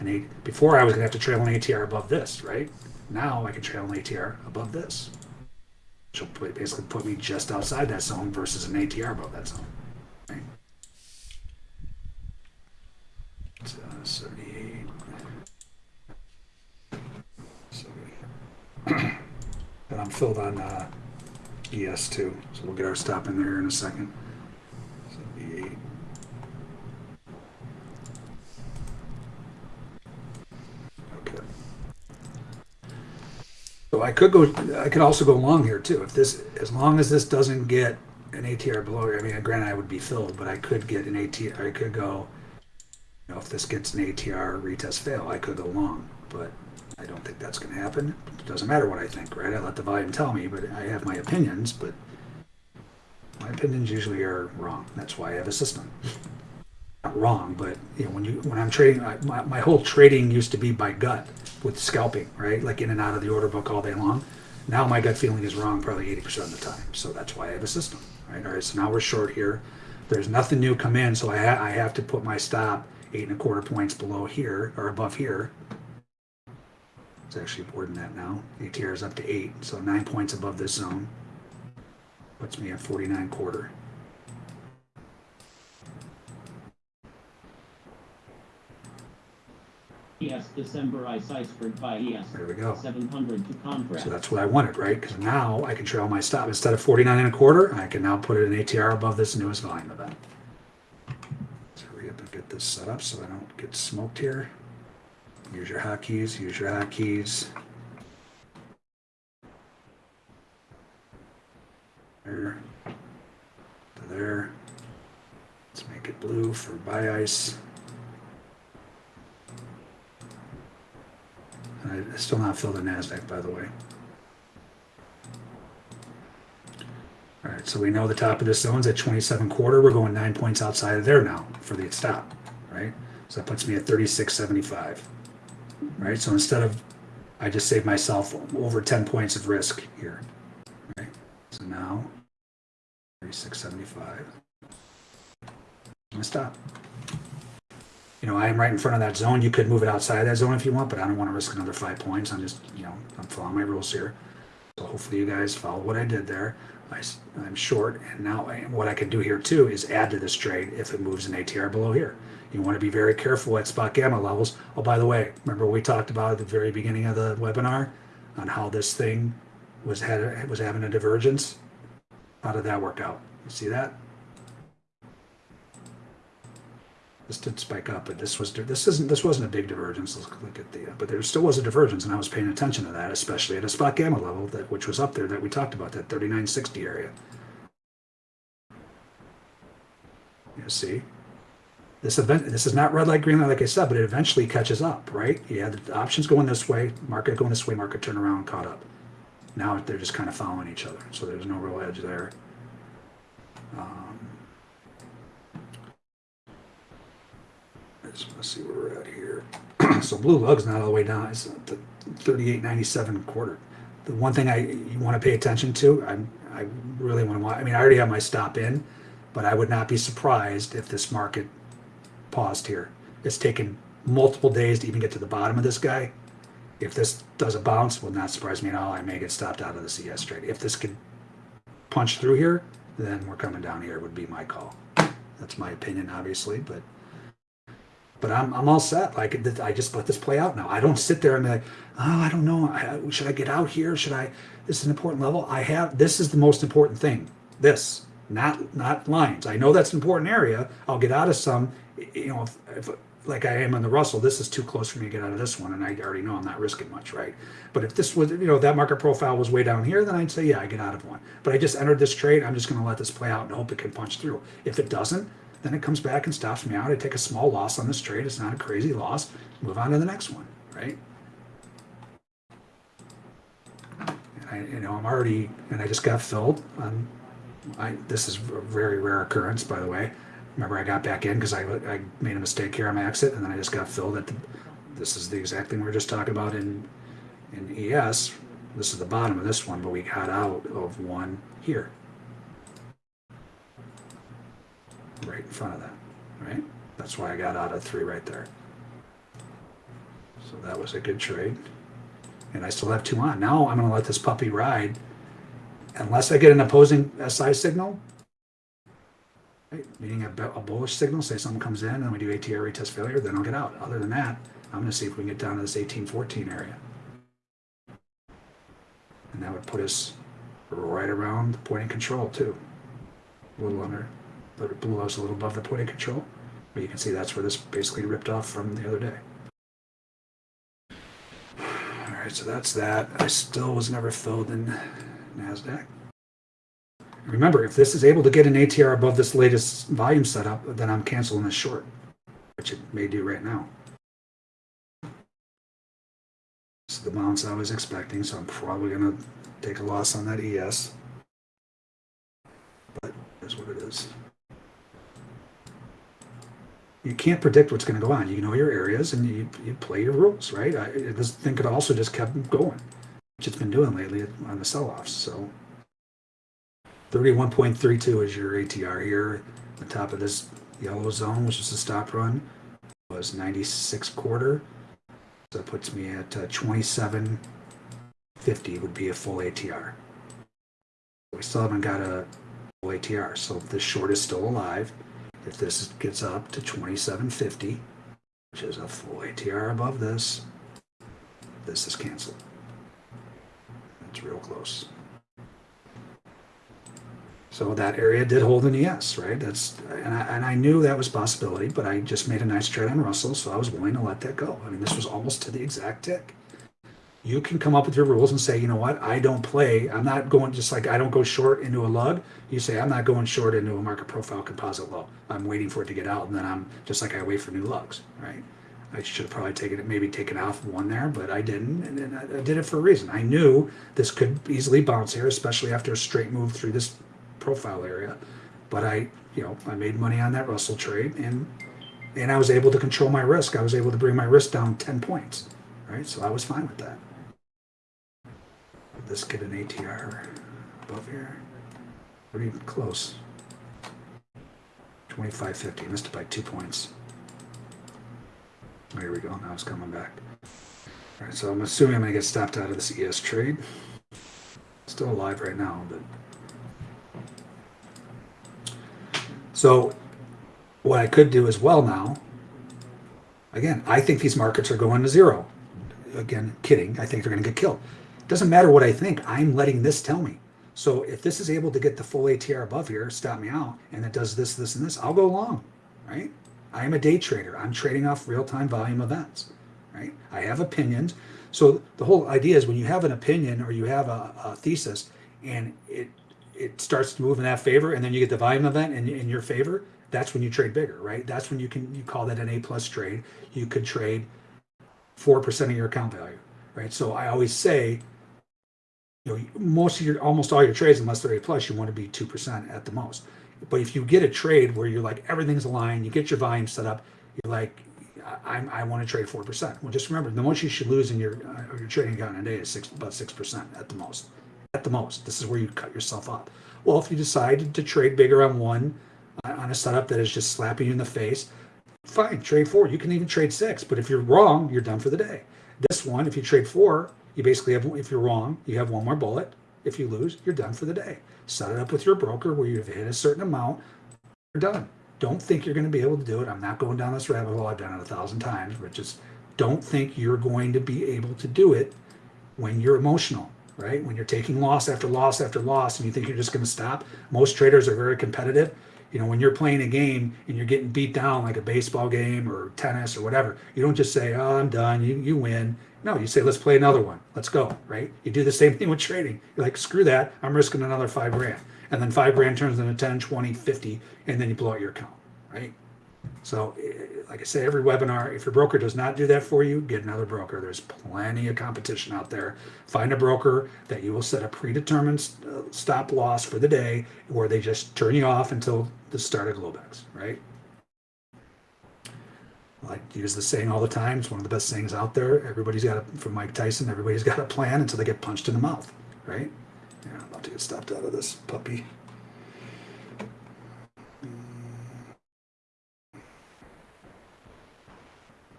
And before I was gonna have to trail an ATR above this, right? Now I can trail an ATR above this. Which will basically put me just outside that zone versus an ATR above that zone. Right? It's, uh, 78. 70. and I'm filled on uh, ES2, so we'll get our stop in there in a second. 78. Okay. So I could go. I could also go long here too. If this, as long as this doesn't get an ATR below. I mean, granted, I would be filled, but I could get an ATR. I could go. You know, if this gets an ATR retest fail, I could go long, but I don't think that's going to happen. It doesn't matter what I think, right? I let the volume tell me, but I have my opinions. But my opinions usually are wrong. That's why I have a system. Wrong, but you know, when you when I'm trading, I, my, my whole trading used to be by gut with scalping, right? Like in and out of the order book all day long. Now my gut feeling is wrong probably 80% of the time. So that's why I have a system, right? All right, so now we're short here. There's nothing new come in, so I, ha- I have to put my stop eight and a quarter points below here or above here. It's actually more than that now. ATR is up to eight, so nine points above this zone. Puts me at 49 quarter. ES December ice iceberg by ES. There we go. 700 to contract. So that's what I wanted, right? Because now I can trail my stop. Instead of 49 and a quarter, I can now put it in ATR above this newest volume event. So hurry up and get this set up so I don't get smoked here. Use your hotkeys, use your hotkeys. There. To there. Let's make it blue for buy ice. I still not filled the NASDAQ, by the way. All right, so we know the top of this zone's at 27 quarter. We're going nine points outside of there now for the stop, right? So that puts me at 36.75, right? So instead of, I just saved myself over 10 points of risk here, right? So now, 36.75. My stop. You know, I am right in front of that zone. You could move it outside of that zone if you want, but I don't want to risk another five points. I'm just, you know, I'm following my rules here. So hopefully you guys follow what I did there. I, am short, and now what I can do here too is add to this trade if it moves an ATR below here. You want to be very careful at spot gamma levels. Oh, by the way, remember we talked about at the very beginning of the webinar on how this thing was had was having a divergence. How did that work out? You see that? This did spike up, but this was this isn't this wasn't a big divergence. Let's look at the but there still was a divergence, and I was paying attention to that, especially at a spot gamma level that which was up there that we talked about that 3960 area. You see, this event this is not red light green light like I said, but it eventually catches up, right? yeah the options going this way, market going this way, market turn around, caught up. Now they're just kind of following each other, so there's no real edge there. Um, let's, see where we're at here. so blue lug's not all the way down. It's the 38.97 quarter. The one thing I you want to pay attention to, I'm I really want to watch. I mean, I already have my stop in, but I would not be surprised if this market paused here. It's taken multiple days to even get to the bottom of this guy. If this does a bounce, will not surprise me at all. I may get stopped out of the ES trade. If this could punch through here, then we're coming down here would be my call. That's my opinion, obviously, but but I'm, I'm all set. Like I just let this play out now. I don't sit there and be like, oh, I don't know. I, should I get out here? Should I? This is an important level. I have. This is the most important thing. This, not not lines. I know that's an important area. I'll get out of some. You know, if, if like I am on the Russell, this is too close for me to get out of this one, and I already know I'm not risking much, right? But if this was, you know, that market profile was way down here, then I'd say, yeah, I get out of one. But I just entered this trade. I'm just going to let this play out and hope it can punch through. If it doesn't, then it comes back and stops me out. I take a small loss on this trade. It's not a crazy loss. Move on to the next one, right? And I, you know, I'm already, and I just got filled on. I this is a very rare occurrence, by the way. Remember, I got back in because I, I made a mistake here on my exit, and then I just got filled at the. This is the exact thing we were just talking about in in ES. This is the bottom of this one, but we got out of one here. Right in front of that, right? That's why I got out of three right there. So that was a good trade. And I still have two on. Now I'm going to let this puppy ride. Unless I get an opposing SI signal, right? meaning a, a bullish signal, say someone comes in and we do ATR retest failure, then I'll get out. Other than that, I'm going to see if we can get down to this 1814 area. And that would put us right around the point of control too. A little under but it blew us a little above the point of control. But you can see that's where this basically ripped off from the other day. All right, so that's that. I still was never filled in NASDAQ. Remember, if this is able to get an ATR above this latest volume setup, then I'm canceling this short, which it may do right now. This is the bounce I was expecting, so I'm probably going to take a loss on that ES. But that's what it is you can't predict what's going to go on. You know your areas and you, you play your rules, right? I, this thing could also just kept going, which it's been doing lately on the sell-offs. So 31.32 is your ATR here. The top of this yellow zone, which is the stop run, was 96 quarter. So that puts me at uh, 27.50 would be a full ATR. We still haven't got a full ATR, so this short is still alive. If this gets up to 2750, which is a full ATR above this, this is canceled. It's real close. So that area did hold an ES, right? That's and I, and I knew that was possibility, but I just made a nice trade on Russell, so I was willing to let that go. I mean, this was almost to the exact tick you can come up with your rules and say, you know what, I don't play. I'm not going just like I don't go short into a lug. You say I'm not going short into a market profile composite low. I'm waiting for it to get out, and then I'm just like I wait for new lugs, right? I should have probably taken it, maybe taken off one there, but I didn't, and, I, I did it for a reason. I knew this could easily bounce here, especially after a straight move through this profile area. But I, you know, I made money on that Russell trade, and and I was able to control my risk. I was able to bring my risk down ten points, right? So I was fine with that this get an ATR above here? Pretty close. 25.50, missed it by two points. There we go, now it's coming back. All right, so I'm assuming I'm gonna get stopped out of this ES trade. Still alive right now, but. So what I could do as well now, again, I think these markets are going to zero. Again, kidding, I think they're gonna get killed. Doesn't matter what I think, I'm letting this tell me. So if this is able to get the full ATR above here, stop me out, and it does this, this, and this, I'll go long, right? I am a day trader. I'm trading off real-time volume events, right? I have opinions. So the whole idea is when you have an opinion or you have a, a thesis and it it starts to move in that favor and then you get the volume event in, in your favor, that's when you trade bigger, right? That's when you can you call that an A plus trade. You could trade four percent of your account value, right? So I always say, you know, most of your almost all your trades, unless they're A plus, you want to be two percent at the most. But if you get a trade where you're like everything's aligned, you get your volume set up, you're like, I, I want to trade four percent. Well, just remember, the most you should lose in your uh, your trading account in a day is six about six percent at the most. At the most, this is where you cut yourself up. Well, if you decide to trade bigger on one uh, on a setup that is just slapping you in the face, fine, trade four. You can even trade six. But if you're wrong, you're done for the day. This one, if you trade four, you basically have. If you're wrong, you have one more bullet. If you lose, you're done for the day. Set it up with your broker where you've hit a certain amount. You're done. Don't think you're going to be able to do it. I'm not going down this rabbit hole. I've done it a thousand times, but just don't think you're going to be able to do it when you're emotional, right? When you're taking loss after loss after loss and you think you're just going to stop. Most traders are very competitive. You know, when you're playing a game and you're getting beat down like a baseball game or tennis or whatever, you don't just say, "Oh, I'm done." You you win. No, you say, "Let's play another one. Let's go." Right? You do the same thing with trading. You're like, "Screw that. I'm risking another 5 grand." And then 5 grand turns into 10, 20, 50 and then you blow out your account, right? So, eh, like I say, every webinar, if your broker does not do that for you, get another broker. There's plenty of competition out there. Find a broker that you will set a predetermined uh, stop loss for the day where they just turn you off until the start of Globex, right? I use the saying all the time. It's one of the best sayings out there. Everybody's got a, from Mike Tyson, everybody's got a plan until they get punched in the mouth, right? Yeah, I'm about to get stopped out of this puppy. Mm.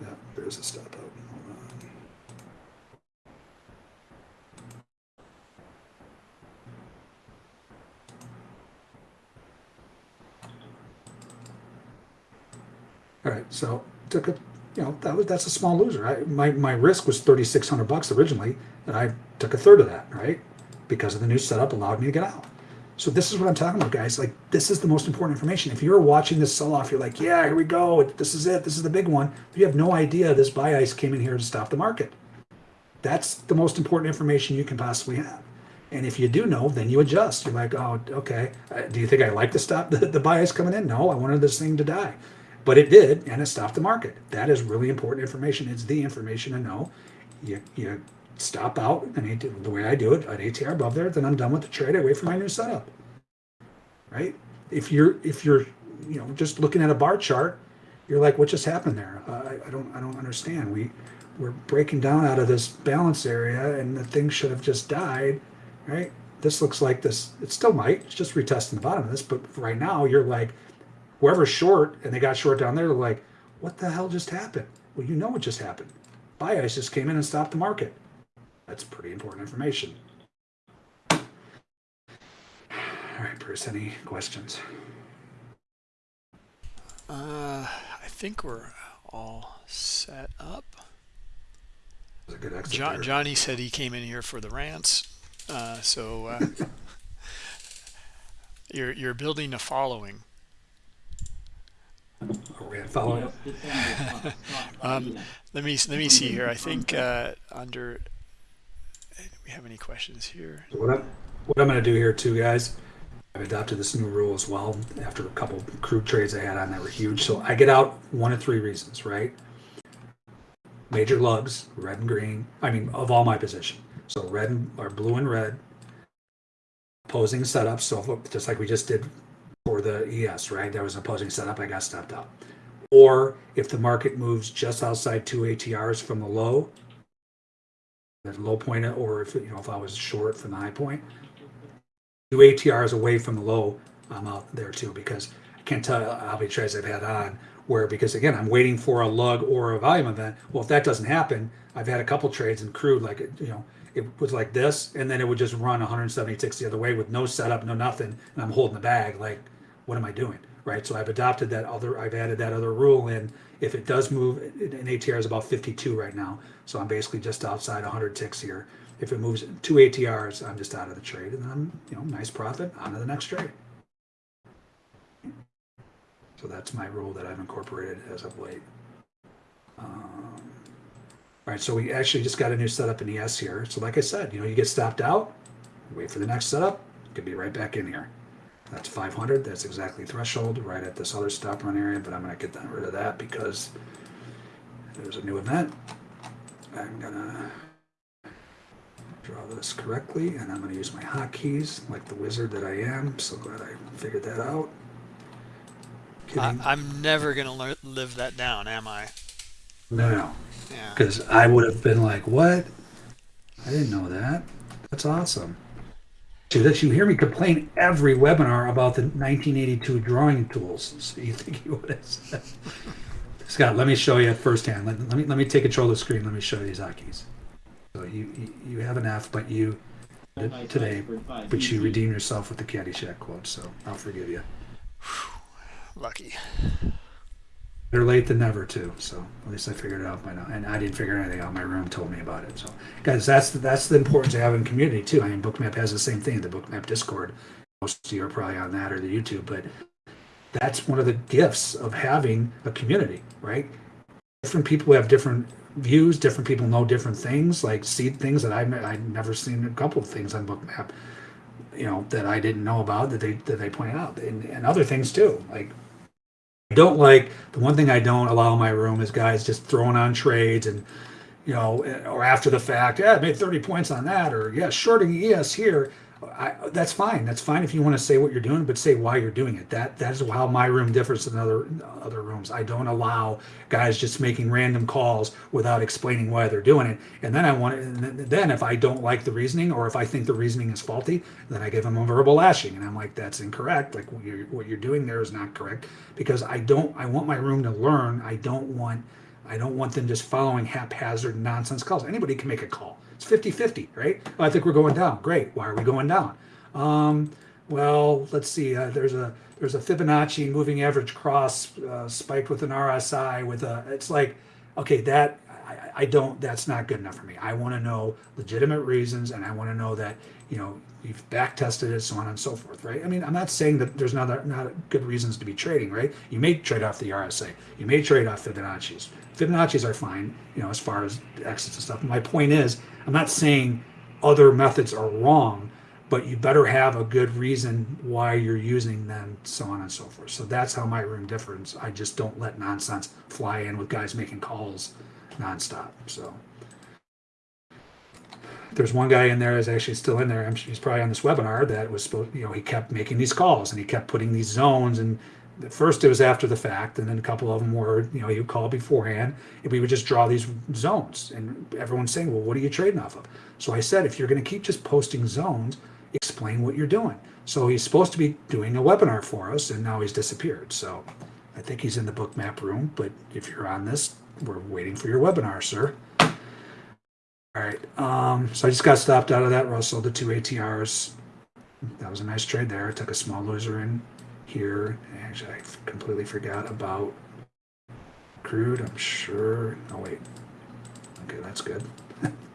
Yeah, there's a stop out. All right, so took a, you know, that was that's a small loser. I, my my risk was thirty six hundred bucks originally, and I took a third of that, right? Because of the new setup allowed me to get out. So this is what I'm talking about, guys. Like this is the most important information. If you're watching this sell off, you're like, yeah, here we go. This is it. This is the big one. You have no idea this buy ice came in here to stop the market. That's the most important information you can possibly have. And if you do know, then you adjust. You're like, oh, okay. Uh, do you think I like to stop the, the buy ice coming in? No, I wanted this thing to die. But it did, and it stopped the market. That is really important information. It's the information to know. You, you stop out, and the way I do it, at ATR above there, then I'm done with the trade. I wait for my new setup. Right? If you're if you're you know just looking at a bar chart, you're like, what just happened there? Uh, I, I don't I don't understand. We we're breaking down out of this balance area, and the thing should have just died, right? This looks like this. It still might. It's just retesting the bottom of this, but right now you're like, whoever's short and they got short down there, they're like, what the hell just happened? Well, you know what just happened. Buy ice just came in and stopped the market. That's pretty important information. All right, Bruce, any questions? Uh, I think we're all set up. That was a good exit John, there. Johnny said he came in here for the rants. Uh, so uh, you're you're building a following. Are we following up? Just December Fox Scott Um, let me let me see here. I think uh, under. Do we have any questions here? What I'm, what I'm going to do here too, guys, I've adopted this new rule as well after a couple crude trades I had on that were huge. So I get out one of three reasons, right? Major lugs, red and green. I mean, of all my position. So red and, or blue and red. Opposing setups. So just like we just did for the ES, right? There was an opposing setup. I got stepped out. Or if the market moves just outside two ATRs from the low, the low point, or if you know if I was short from the high point, two ATRs away from the low, I'm out there too because I can't tell how many trades I've had on where because again I'm waiting for a lug or a volume event. Well, if that doesn't happen, I've had a couple trades in crude like you know it was like this, and then it would just run 170 ticks the other way with no setup, no nothing, and I'm holding the bag. Like, what am I doing? Right. So I've adopted that other. I've added that other rule in. If it does move, an ATR is about 52 right now, so I'm basically just outside 100 ticks here. If it moves two ATRs, I'm just out of the trade, and I'm you know nice profit on to the next trade. So that's my rule that I've incorporated as of late. Um, all right, so we actually just got a new setup in ES here. So like I said, you know, you get stopped out, wait for the next setup, could be right back in here. That's 500. That's exactly threshold right at this other stop run area, but I'm going to get rid of that because there's a new event. I'm going to draw this correctly, and I'm going to use my hotkeys like the wizard that I am. So glad I figured that out. I, I'm never going to live that down, am I? No, no. Yeah. Because I would have been like, what? I didn't know that. That's awesome. So that you hear me complain every webinar about the 1982 drawing tools. So you think you would have. Scott, let me show you firsthand. Let, let me let me take control of the screen. Let me show you these hotkeys. So you, you, you have an F, but you today, but you redeem yourself with the Caddyshack quote. So I'll forgive you. Lucky. Better late than never, too. So at least I figured it out by now, and I didn't figure anything out. My room told me about it. So, guys, that's the, that's the importance of having community too. I mean, Bookmap has the same thing. The Bookmap Discord. Most of you are probably on that or the YouTube, but that's one of the gifts of having a community, right? Different people have different views. Different people know different things, like see things that I've I've never seen. A couple of things on Bookmap, you know, that I didn't know about that they that they point out, and, and other things too, like don't like the one thing I don't allow in my room is guys just throwing on trades and you know or after the fact yeah I made 30 points on that or yeah shorting ES here I, that's fine. That's fine if you want to say what you're doing but say why you're doing it. That that is how my room differs than other other rooms. I don't allow guys just making random calls without explaining why they're doing it. And then I want then if I don't like the reasoning or if I think the reasoning is faulty then I give them a verbal lashing. And I'm like that's incorrect. Like what you're, what you're doing there is not correct. Because I don't I want my room to learn. I don't want I don't want them just following haphazard nonsense calls. Anybody can make a call it's 50-50, right? Oh, I think we're going down. Great. Why are we going down? Um, well, let's see. Uh, there's a there's a Fibonacci moving average cross uh, spiked with an RSI with a. It's like, okay, that I, don't. That's not good enough for me. I want to know legitimate reasons, and I want to know that you know you've back tested it, so on and so forth, right? I mean, I'm not saying that there's not not good reasons to be trading, right? You may trade off the RSI, you may trade off Fibonacci's. Fibonacci's are fine, you know, as far as exits and stuff. My point is, I'm not saying other methods are wrong, but you better have a good reason why you're using them, so on and so forth. So that's how my room differs. I just don't let nonsense fly in with guys making calls nonstop. So there's one guy in there is actually still in there. He's probably on this webinar that was supposed, you know, he kept making these calls and he kept putting these zones and at first it was after the fact and then a couple of them were you know would call beforehand and we would just draw these zones and everyone's saying well what are you trading off of? So i said if you're going to keep just posting zones explain what you're doing. So he's supposed to be doing a webinar for us and now he's disappeared. So i think he's in the Bookmap room but if you're on this we're waiting for your webinar sir. All right um, so i just got stopped out of that russell the two atrs that was a nice trade there. I took a small loser in here. Actually, I completely forgot about crude. I'm sure. Oh, wait. Okay, that's good.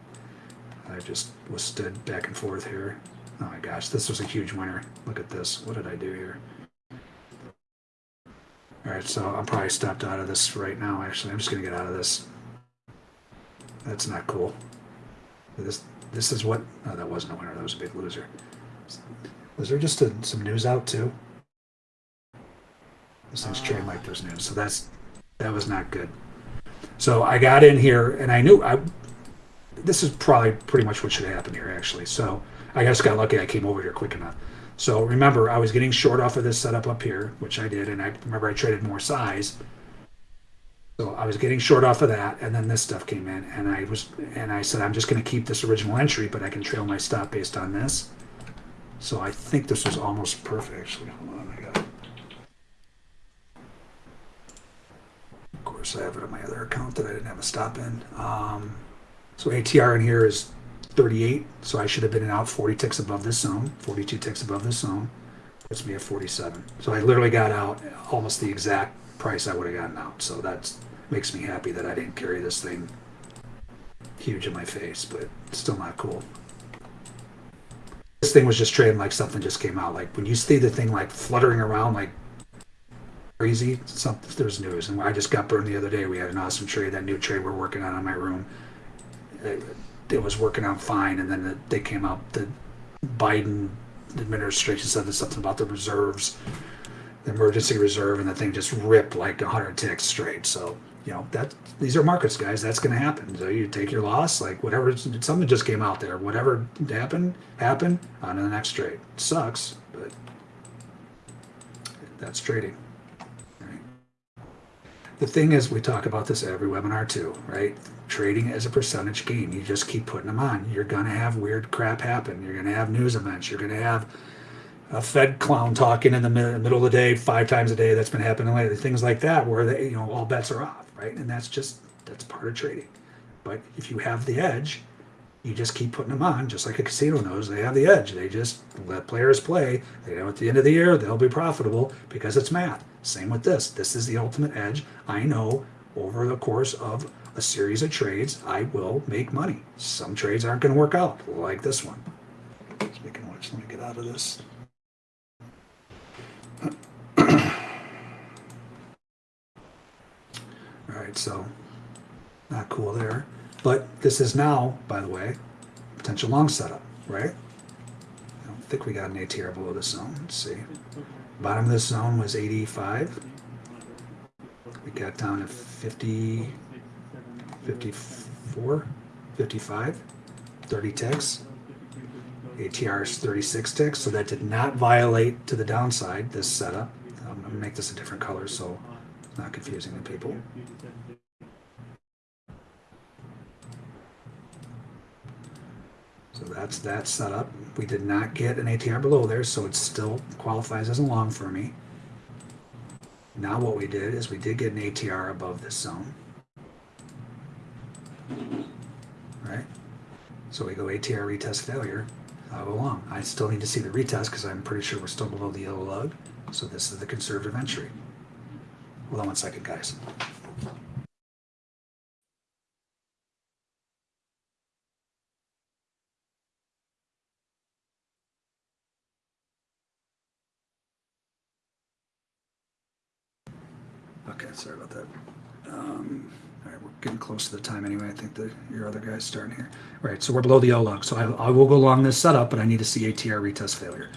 I just was stood back and forth here. Oh my gosh, this was a huge winner. Look at this. What did I do here? All right, so I'm probably stopped out of this right now, actually. I'm just going to get out of this. That's not cool. This this is what... Oh, that wasn't a winner. That was a big loser. Was there just a, some news out, too? Those things train like there's news. So that's that was not good. So I got in here and I knew I this is probably pretty much what should happen here actually. So I just got lucky I came over here quick enough. So remember I was getting short off of this setup up here, which I did, and I remember I traded more size. So I was getting short off of that, and then this stuff came in, and I was and I said I'm just going to keep this original entry, but I can trail my stop based on this. So I think this was almost perfect. Actually, hold on, I got. Course, I have it on my other account that I didn't have a stop in. Um, so ATR in here is 38, so I should have been in out 40 ticks above this zone, 42 ticks above this zone. Puts me at 47. So I literally got out almost the exact price I would have gotten out. So that makes me happy that I didn't carry this thing huge in my face, but still not cool. This thing was just trading like something just came out. Like when you see the thing like fluttering around like crazy, something there's news. And I just got burned the other day. We had an awesome trade. That new trade we're working on in my room. It, it was working out fine, and then the, they came out. The Biden administration said something about the reserves, the emergency reserve, and the thing just ripped like 100 ticks straight. So you know that these are markets, guys. That's going to happen. So you take your loss, like whatever. Something just came out there. Whatever happened, happened. On to the next trade. It sucks, but that's trading. The thing is, we talk about this every webinar too, right? Trading is a percentage game. You just keep putting them on. You're going to have weird crap happen. You're going to have news events. You're going to have a Fed clown talking in the middle of the day, five times a day. That's been happening lately. Things like that, where they, you know, all bets are off, right? And that's just that's part of trading. But if you have the edge, you just keep putting them on, just like a casino knows they have the edge. They just let players play. They know at the end of the year they'll be profitable because it's math. Same with this. This is the ultimate edge. I know over the course of a series of trades, I will make money. Some trades aren't going to work out, like this one. Speaking of which, let me get out of this. All right, so not cool there. But this is now, by the way, potential long setup, right? I don't think we got an ATR below this zone. Let's see. Bottom of this zone was 85. We got down to 50, 54, 55, 30 ticks. ATR is 36 ticks, so that did not violate to the downside, this setup. I'm going to make this a different color so it's not confusing to people. So that's that setup. We did not get an ATR below there, so it still qualifies as a long for me. Now what we did is we did get an ATR above this zone. Right? So we go ATR retest failure. I'll go long. I still need to see the retest because I'm pretty sure we're still below the yellow lug. So this is the conservative entry. Hold on one second, guys. Okay, sorry about that. Um, all right, we're getting close to the time anyway. I think the your other guy's starting here. All right, so we're below the yellow lug. So I, I will go along this setup, but I need to see ATR retest failure.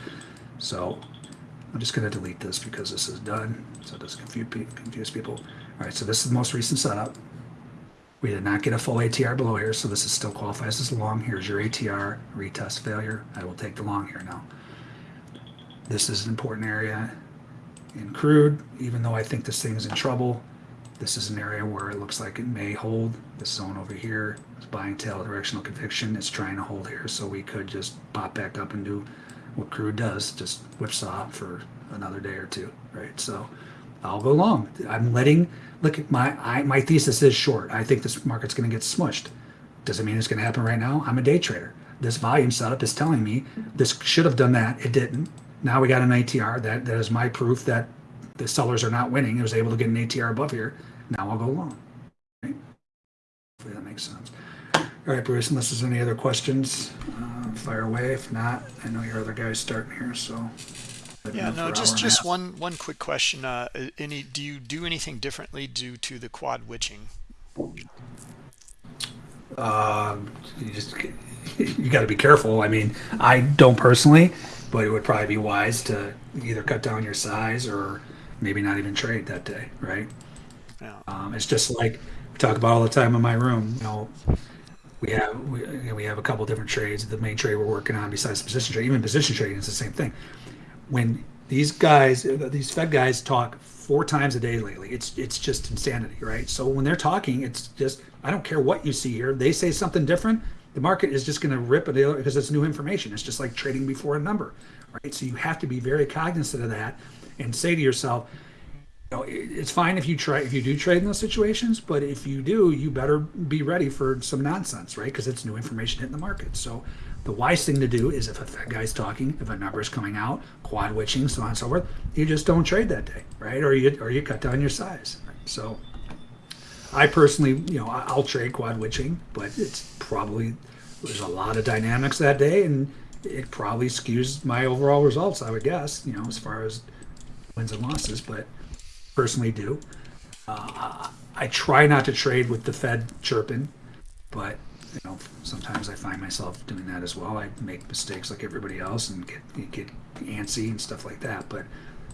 So I'm just going to delete this because this is done, so it doesn't confuse, confuse people. All right, so this is the most recent setup. We did not get a full ATR below here, so this is still qualifies as long. Here's your ATR retest failure. I will take the long here now. This is an important area in crude, even though I think this thing is in trouble. This is an area where it looks like it may hold. This zone over here is buying tail directional conviction. It's trying to hold here, so we could just pop back up and do what crude does, just whipsaw for another day or two, right? So I'll go long. I'm letting look at my I, my thesis is short. I think this market's going to get smushed. Doesn't mean it's going to happen right now. I'm a day trader. This volume setup is telling me this should have done that. It didn't. Now we got an ATR. That that is my proof that the sellers are not winning. It was able to get an ATR above here. Now I'll go long. Right? Hopefully that makes sense. All right, Bruce. Unless there's any other questions, uh, fire away. If not, I know your other guy's starting here, so. Yeah, no, just just one one quick question. Uh, any do you do anything differently due to the quad witching? Um, you just you got to be careful. I mean, I don't personally, but it would probably be wise to either cut down your size or maybe not even trade that day, right? Yeah. Um, it's just like we talk about all the time in my room. You know, we have we, you know, we have a couple different trades. The main trade we're working on, besides position trade, even position trading is the same thing. When these guys, these Fed guys, talk four times a day lately, it's it's just insanity, right? So when they're talking, it's just I don't care what you see here. They say something different, the market is just going to rip it because it's new information. It's just like trading before a number, right? So you have to be very cognizant of that and say to yourself, you know, it's fine if you try if you do trade in those situations, but if you do, you better be ready for some nonsense, right? Because it's new information hitting the market. So the wise thing to do is if a Fed guy's talking, if a number is coming out, quad witching, so on and so forth, you just don't trade that day, right? Or you or you cut down your size. So I personally, you know, I'll trade quad witching, but it's probably there's a lot of dynamics that day, and it probably skews my overall results. I would guess, you know, as far as wins and losses, but personally do. Uh, I try not to trade with the Fed chirping, but you know, sometimes I find myself doing that as well. I make mistakes like everybody else and get get antsy and stuff like that. But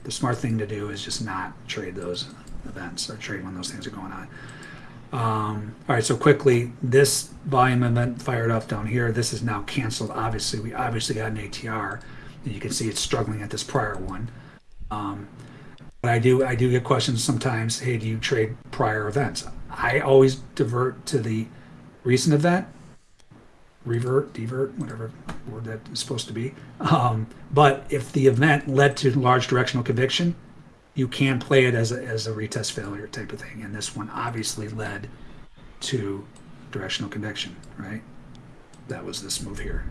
the smart thing to do is just not trade those events or trade when those things are going on. Um, all right, so quickly, this volume event fired up down here. This is now canceled. Obviously, we obviously got an ATR. And you can see it's struggling at this prior one. Um, but I do I do get questions sometimes. Hey, do you trade prior events? I always divert to the recent event, revert, divert, whatever word that is supposed to be. Um, but if the event led to large directional conviction, you can play it as a, as a retest failure type of thing. And this one obviously led to directional conviction, right? That was this move here.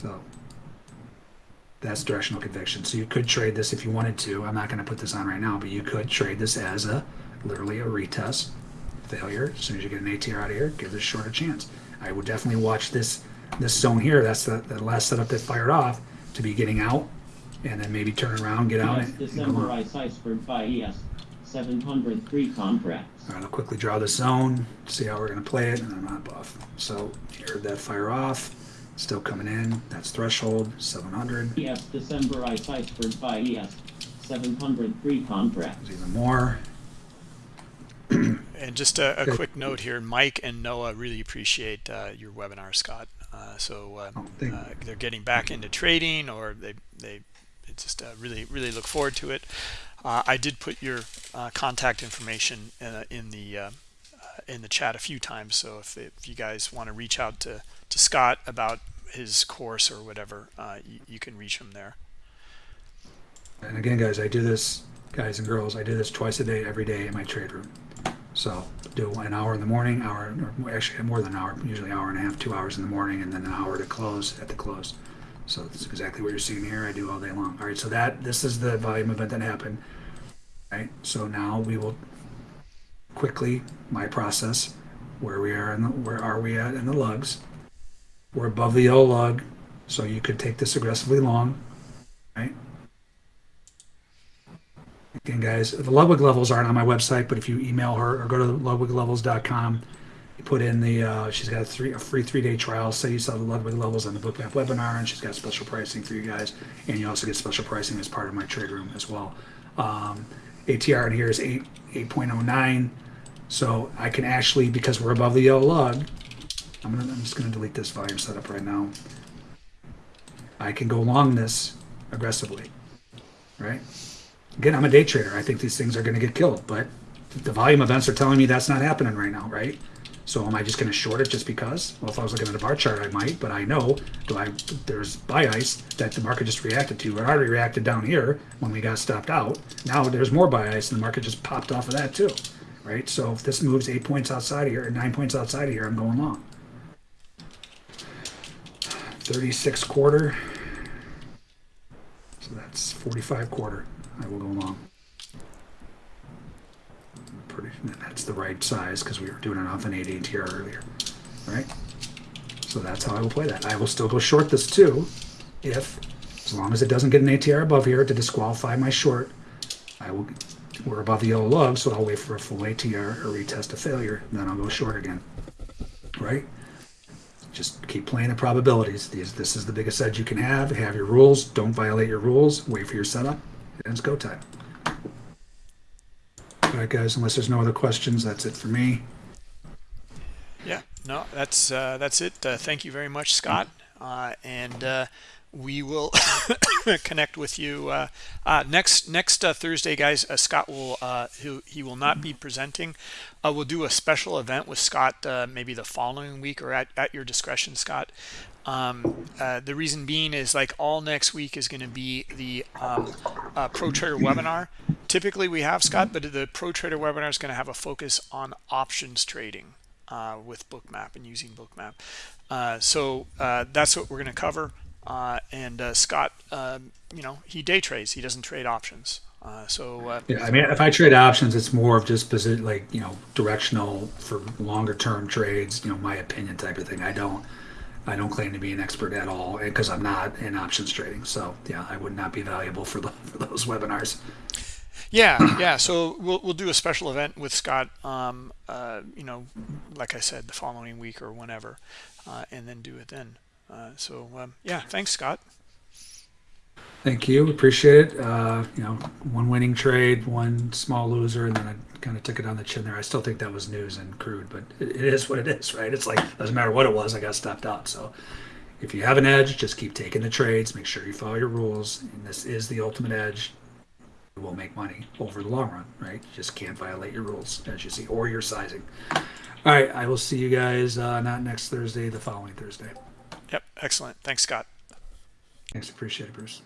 So that's directional conviction. So you could trade this if you wanted to. I'm not going to put this on right now, but you could trade this as a literally a retest failure. As soon as you get an ATR out of here, give this short a chance. I would definitely watch this this zone here. That's the, the last setup that fired off to be getting out, and then maybe turn around, get out, Yes, and, December on. ice iceberg buy ES 703 contracts. All right, I'll quickly draw the zone, see how we're going to play it, and then I'm not buff. So here, that fire off, still coming in. That's threshold 700. Yes, December ice iceberg buy ES 703 contracts. There's even more. And just a, a quick note here, Mike and Noah really appreciate uh, your webinar, Scott. Uh, so uh, Oh, uh, they're getting back into trading, or they they just uh, really really look forward to it. Uh, I did put your uh, contact information uh, in the in the chat a few times. So if, if you guys want to reach out to to Scott about his course or whatever, uh, you, you can reach him there. And again, guys, I do this, guys and girls, I do this twice a day, every day in my trade room. So do an hour in the morning, hour, actually more than an hour, usually an hour and a half, two hours in the morning, and then an hour to close at the close. So that's exactly what you're seeing here. I do all day long. All right, so that this is the volume event that happened. Right. So now we will quickly my process where we are and where are we at in the lugs. We're above the yellow lug, so you could take this aggressively long, right? Again, guys, the Ludwig levels aren't on my website, but if you email her or go to ludwiglevels.com, you put in the, uh, she's got a, three, a free three day trial. Say you saw the Ludwig levels on the Bookmap webinar, and she's got special pricing for you guys. And you also get special pricing as part of my trade room as well. Um, ATR in here is 8, 8.09. So I can actually, because we're above the yellow lug, I'm, gonna, I'm just going to delete this volume setup right now. I can go long this aggressively, right? Again, I'm a day trader. I think these things are going to get killed, but the volume events are telling me that's not happening right now, right? So am I just going to short it just because? Well, if I was looking at a bar chart, I might, but I know do I there's buy ice that the market just reacted to. It already reacted down here when we got stopped out. Now there's more buy ice, and the market just popped off of that too, right? So if this moves eight points outside of here, nine points outside of here, I'm going long. 36 quarter. So that's 45 quarter. I will go long. Pretty, that's the right size because we were doing it off an 8 ATR earlier, right? So that's how I will play that. I will still go short this too, if, as long as it doesn't get an ATR above here to disqualify my short, I will, we're above the yellow lug, so I'll wait for a full ATR or retest a failure, and then I'll go short again, right? just keep playing the probabilities. These, this is the biggest edge you can have. Have your rules. Don't violate your rules. Wait for your setup. And it's go time. All right, guys. Unless there's no other questions, that's it for me. Yeah, no, that's uh, that's it. Uh, thank you very much, Scott, uh, and uh, we will connect with you uh, uh, next next uh, Thursday, guys. Uh, Scott will uh, he, he will not be presenting. Uh, we'll do a special event with Scott maybe the following week or at, at your discretion, Scott. Um, the reason being is like all next week is going to be the um, Pro Trader webinar. Typically we have Scott, but the Pro Trader webinar is going to have a focus on options trading with Bookmap and using Bookmap. So that's what we're going to cover. Uh, and uh, Scott, um, you know, he day trades. He doesn't trade options. Uh, so uh, Yeah, I mean, if I trade options, it's more of just position, like you know, directional for longer term trades. You know, my opinion type of thing. I don't, I don't claim to be an expert at all, because I'm not in options trading. So yeah, I would not be valuable for, the, for those webinars. Yeah, yeah. So we'll we'll do a special event with Scott. Um, uh, you know, like I said, the following week or whenever, uh, and then do it then. Uh, so um, yeah, thanks, Scott. Thank you, appreciate it. Uh, you know, one winning trade, one small loser, and then I kind of took it on the chin there. I still think that was news and crude, but it, it is what it is, right? It's like doesn't matter what it was, I got stopped out. So if you have an edge, just keep taking the trades. Make sure you follow your rules, and this is the ultimate edge. You will make money over the long run, right? You just can't violate your rules, as you see, or your sizing. All right, I will see you guys uh, not next Thursday, the following Thursday. Yep, excellent. Thanks, Scott. Thanks, appreciate it, Bruce.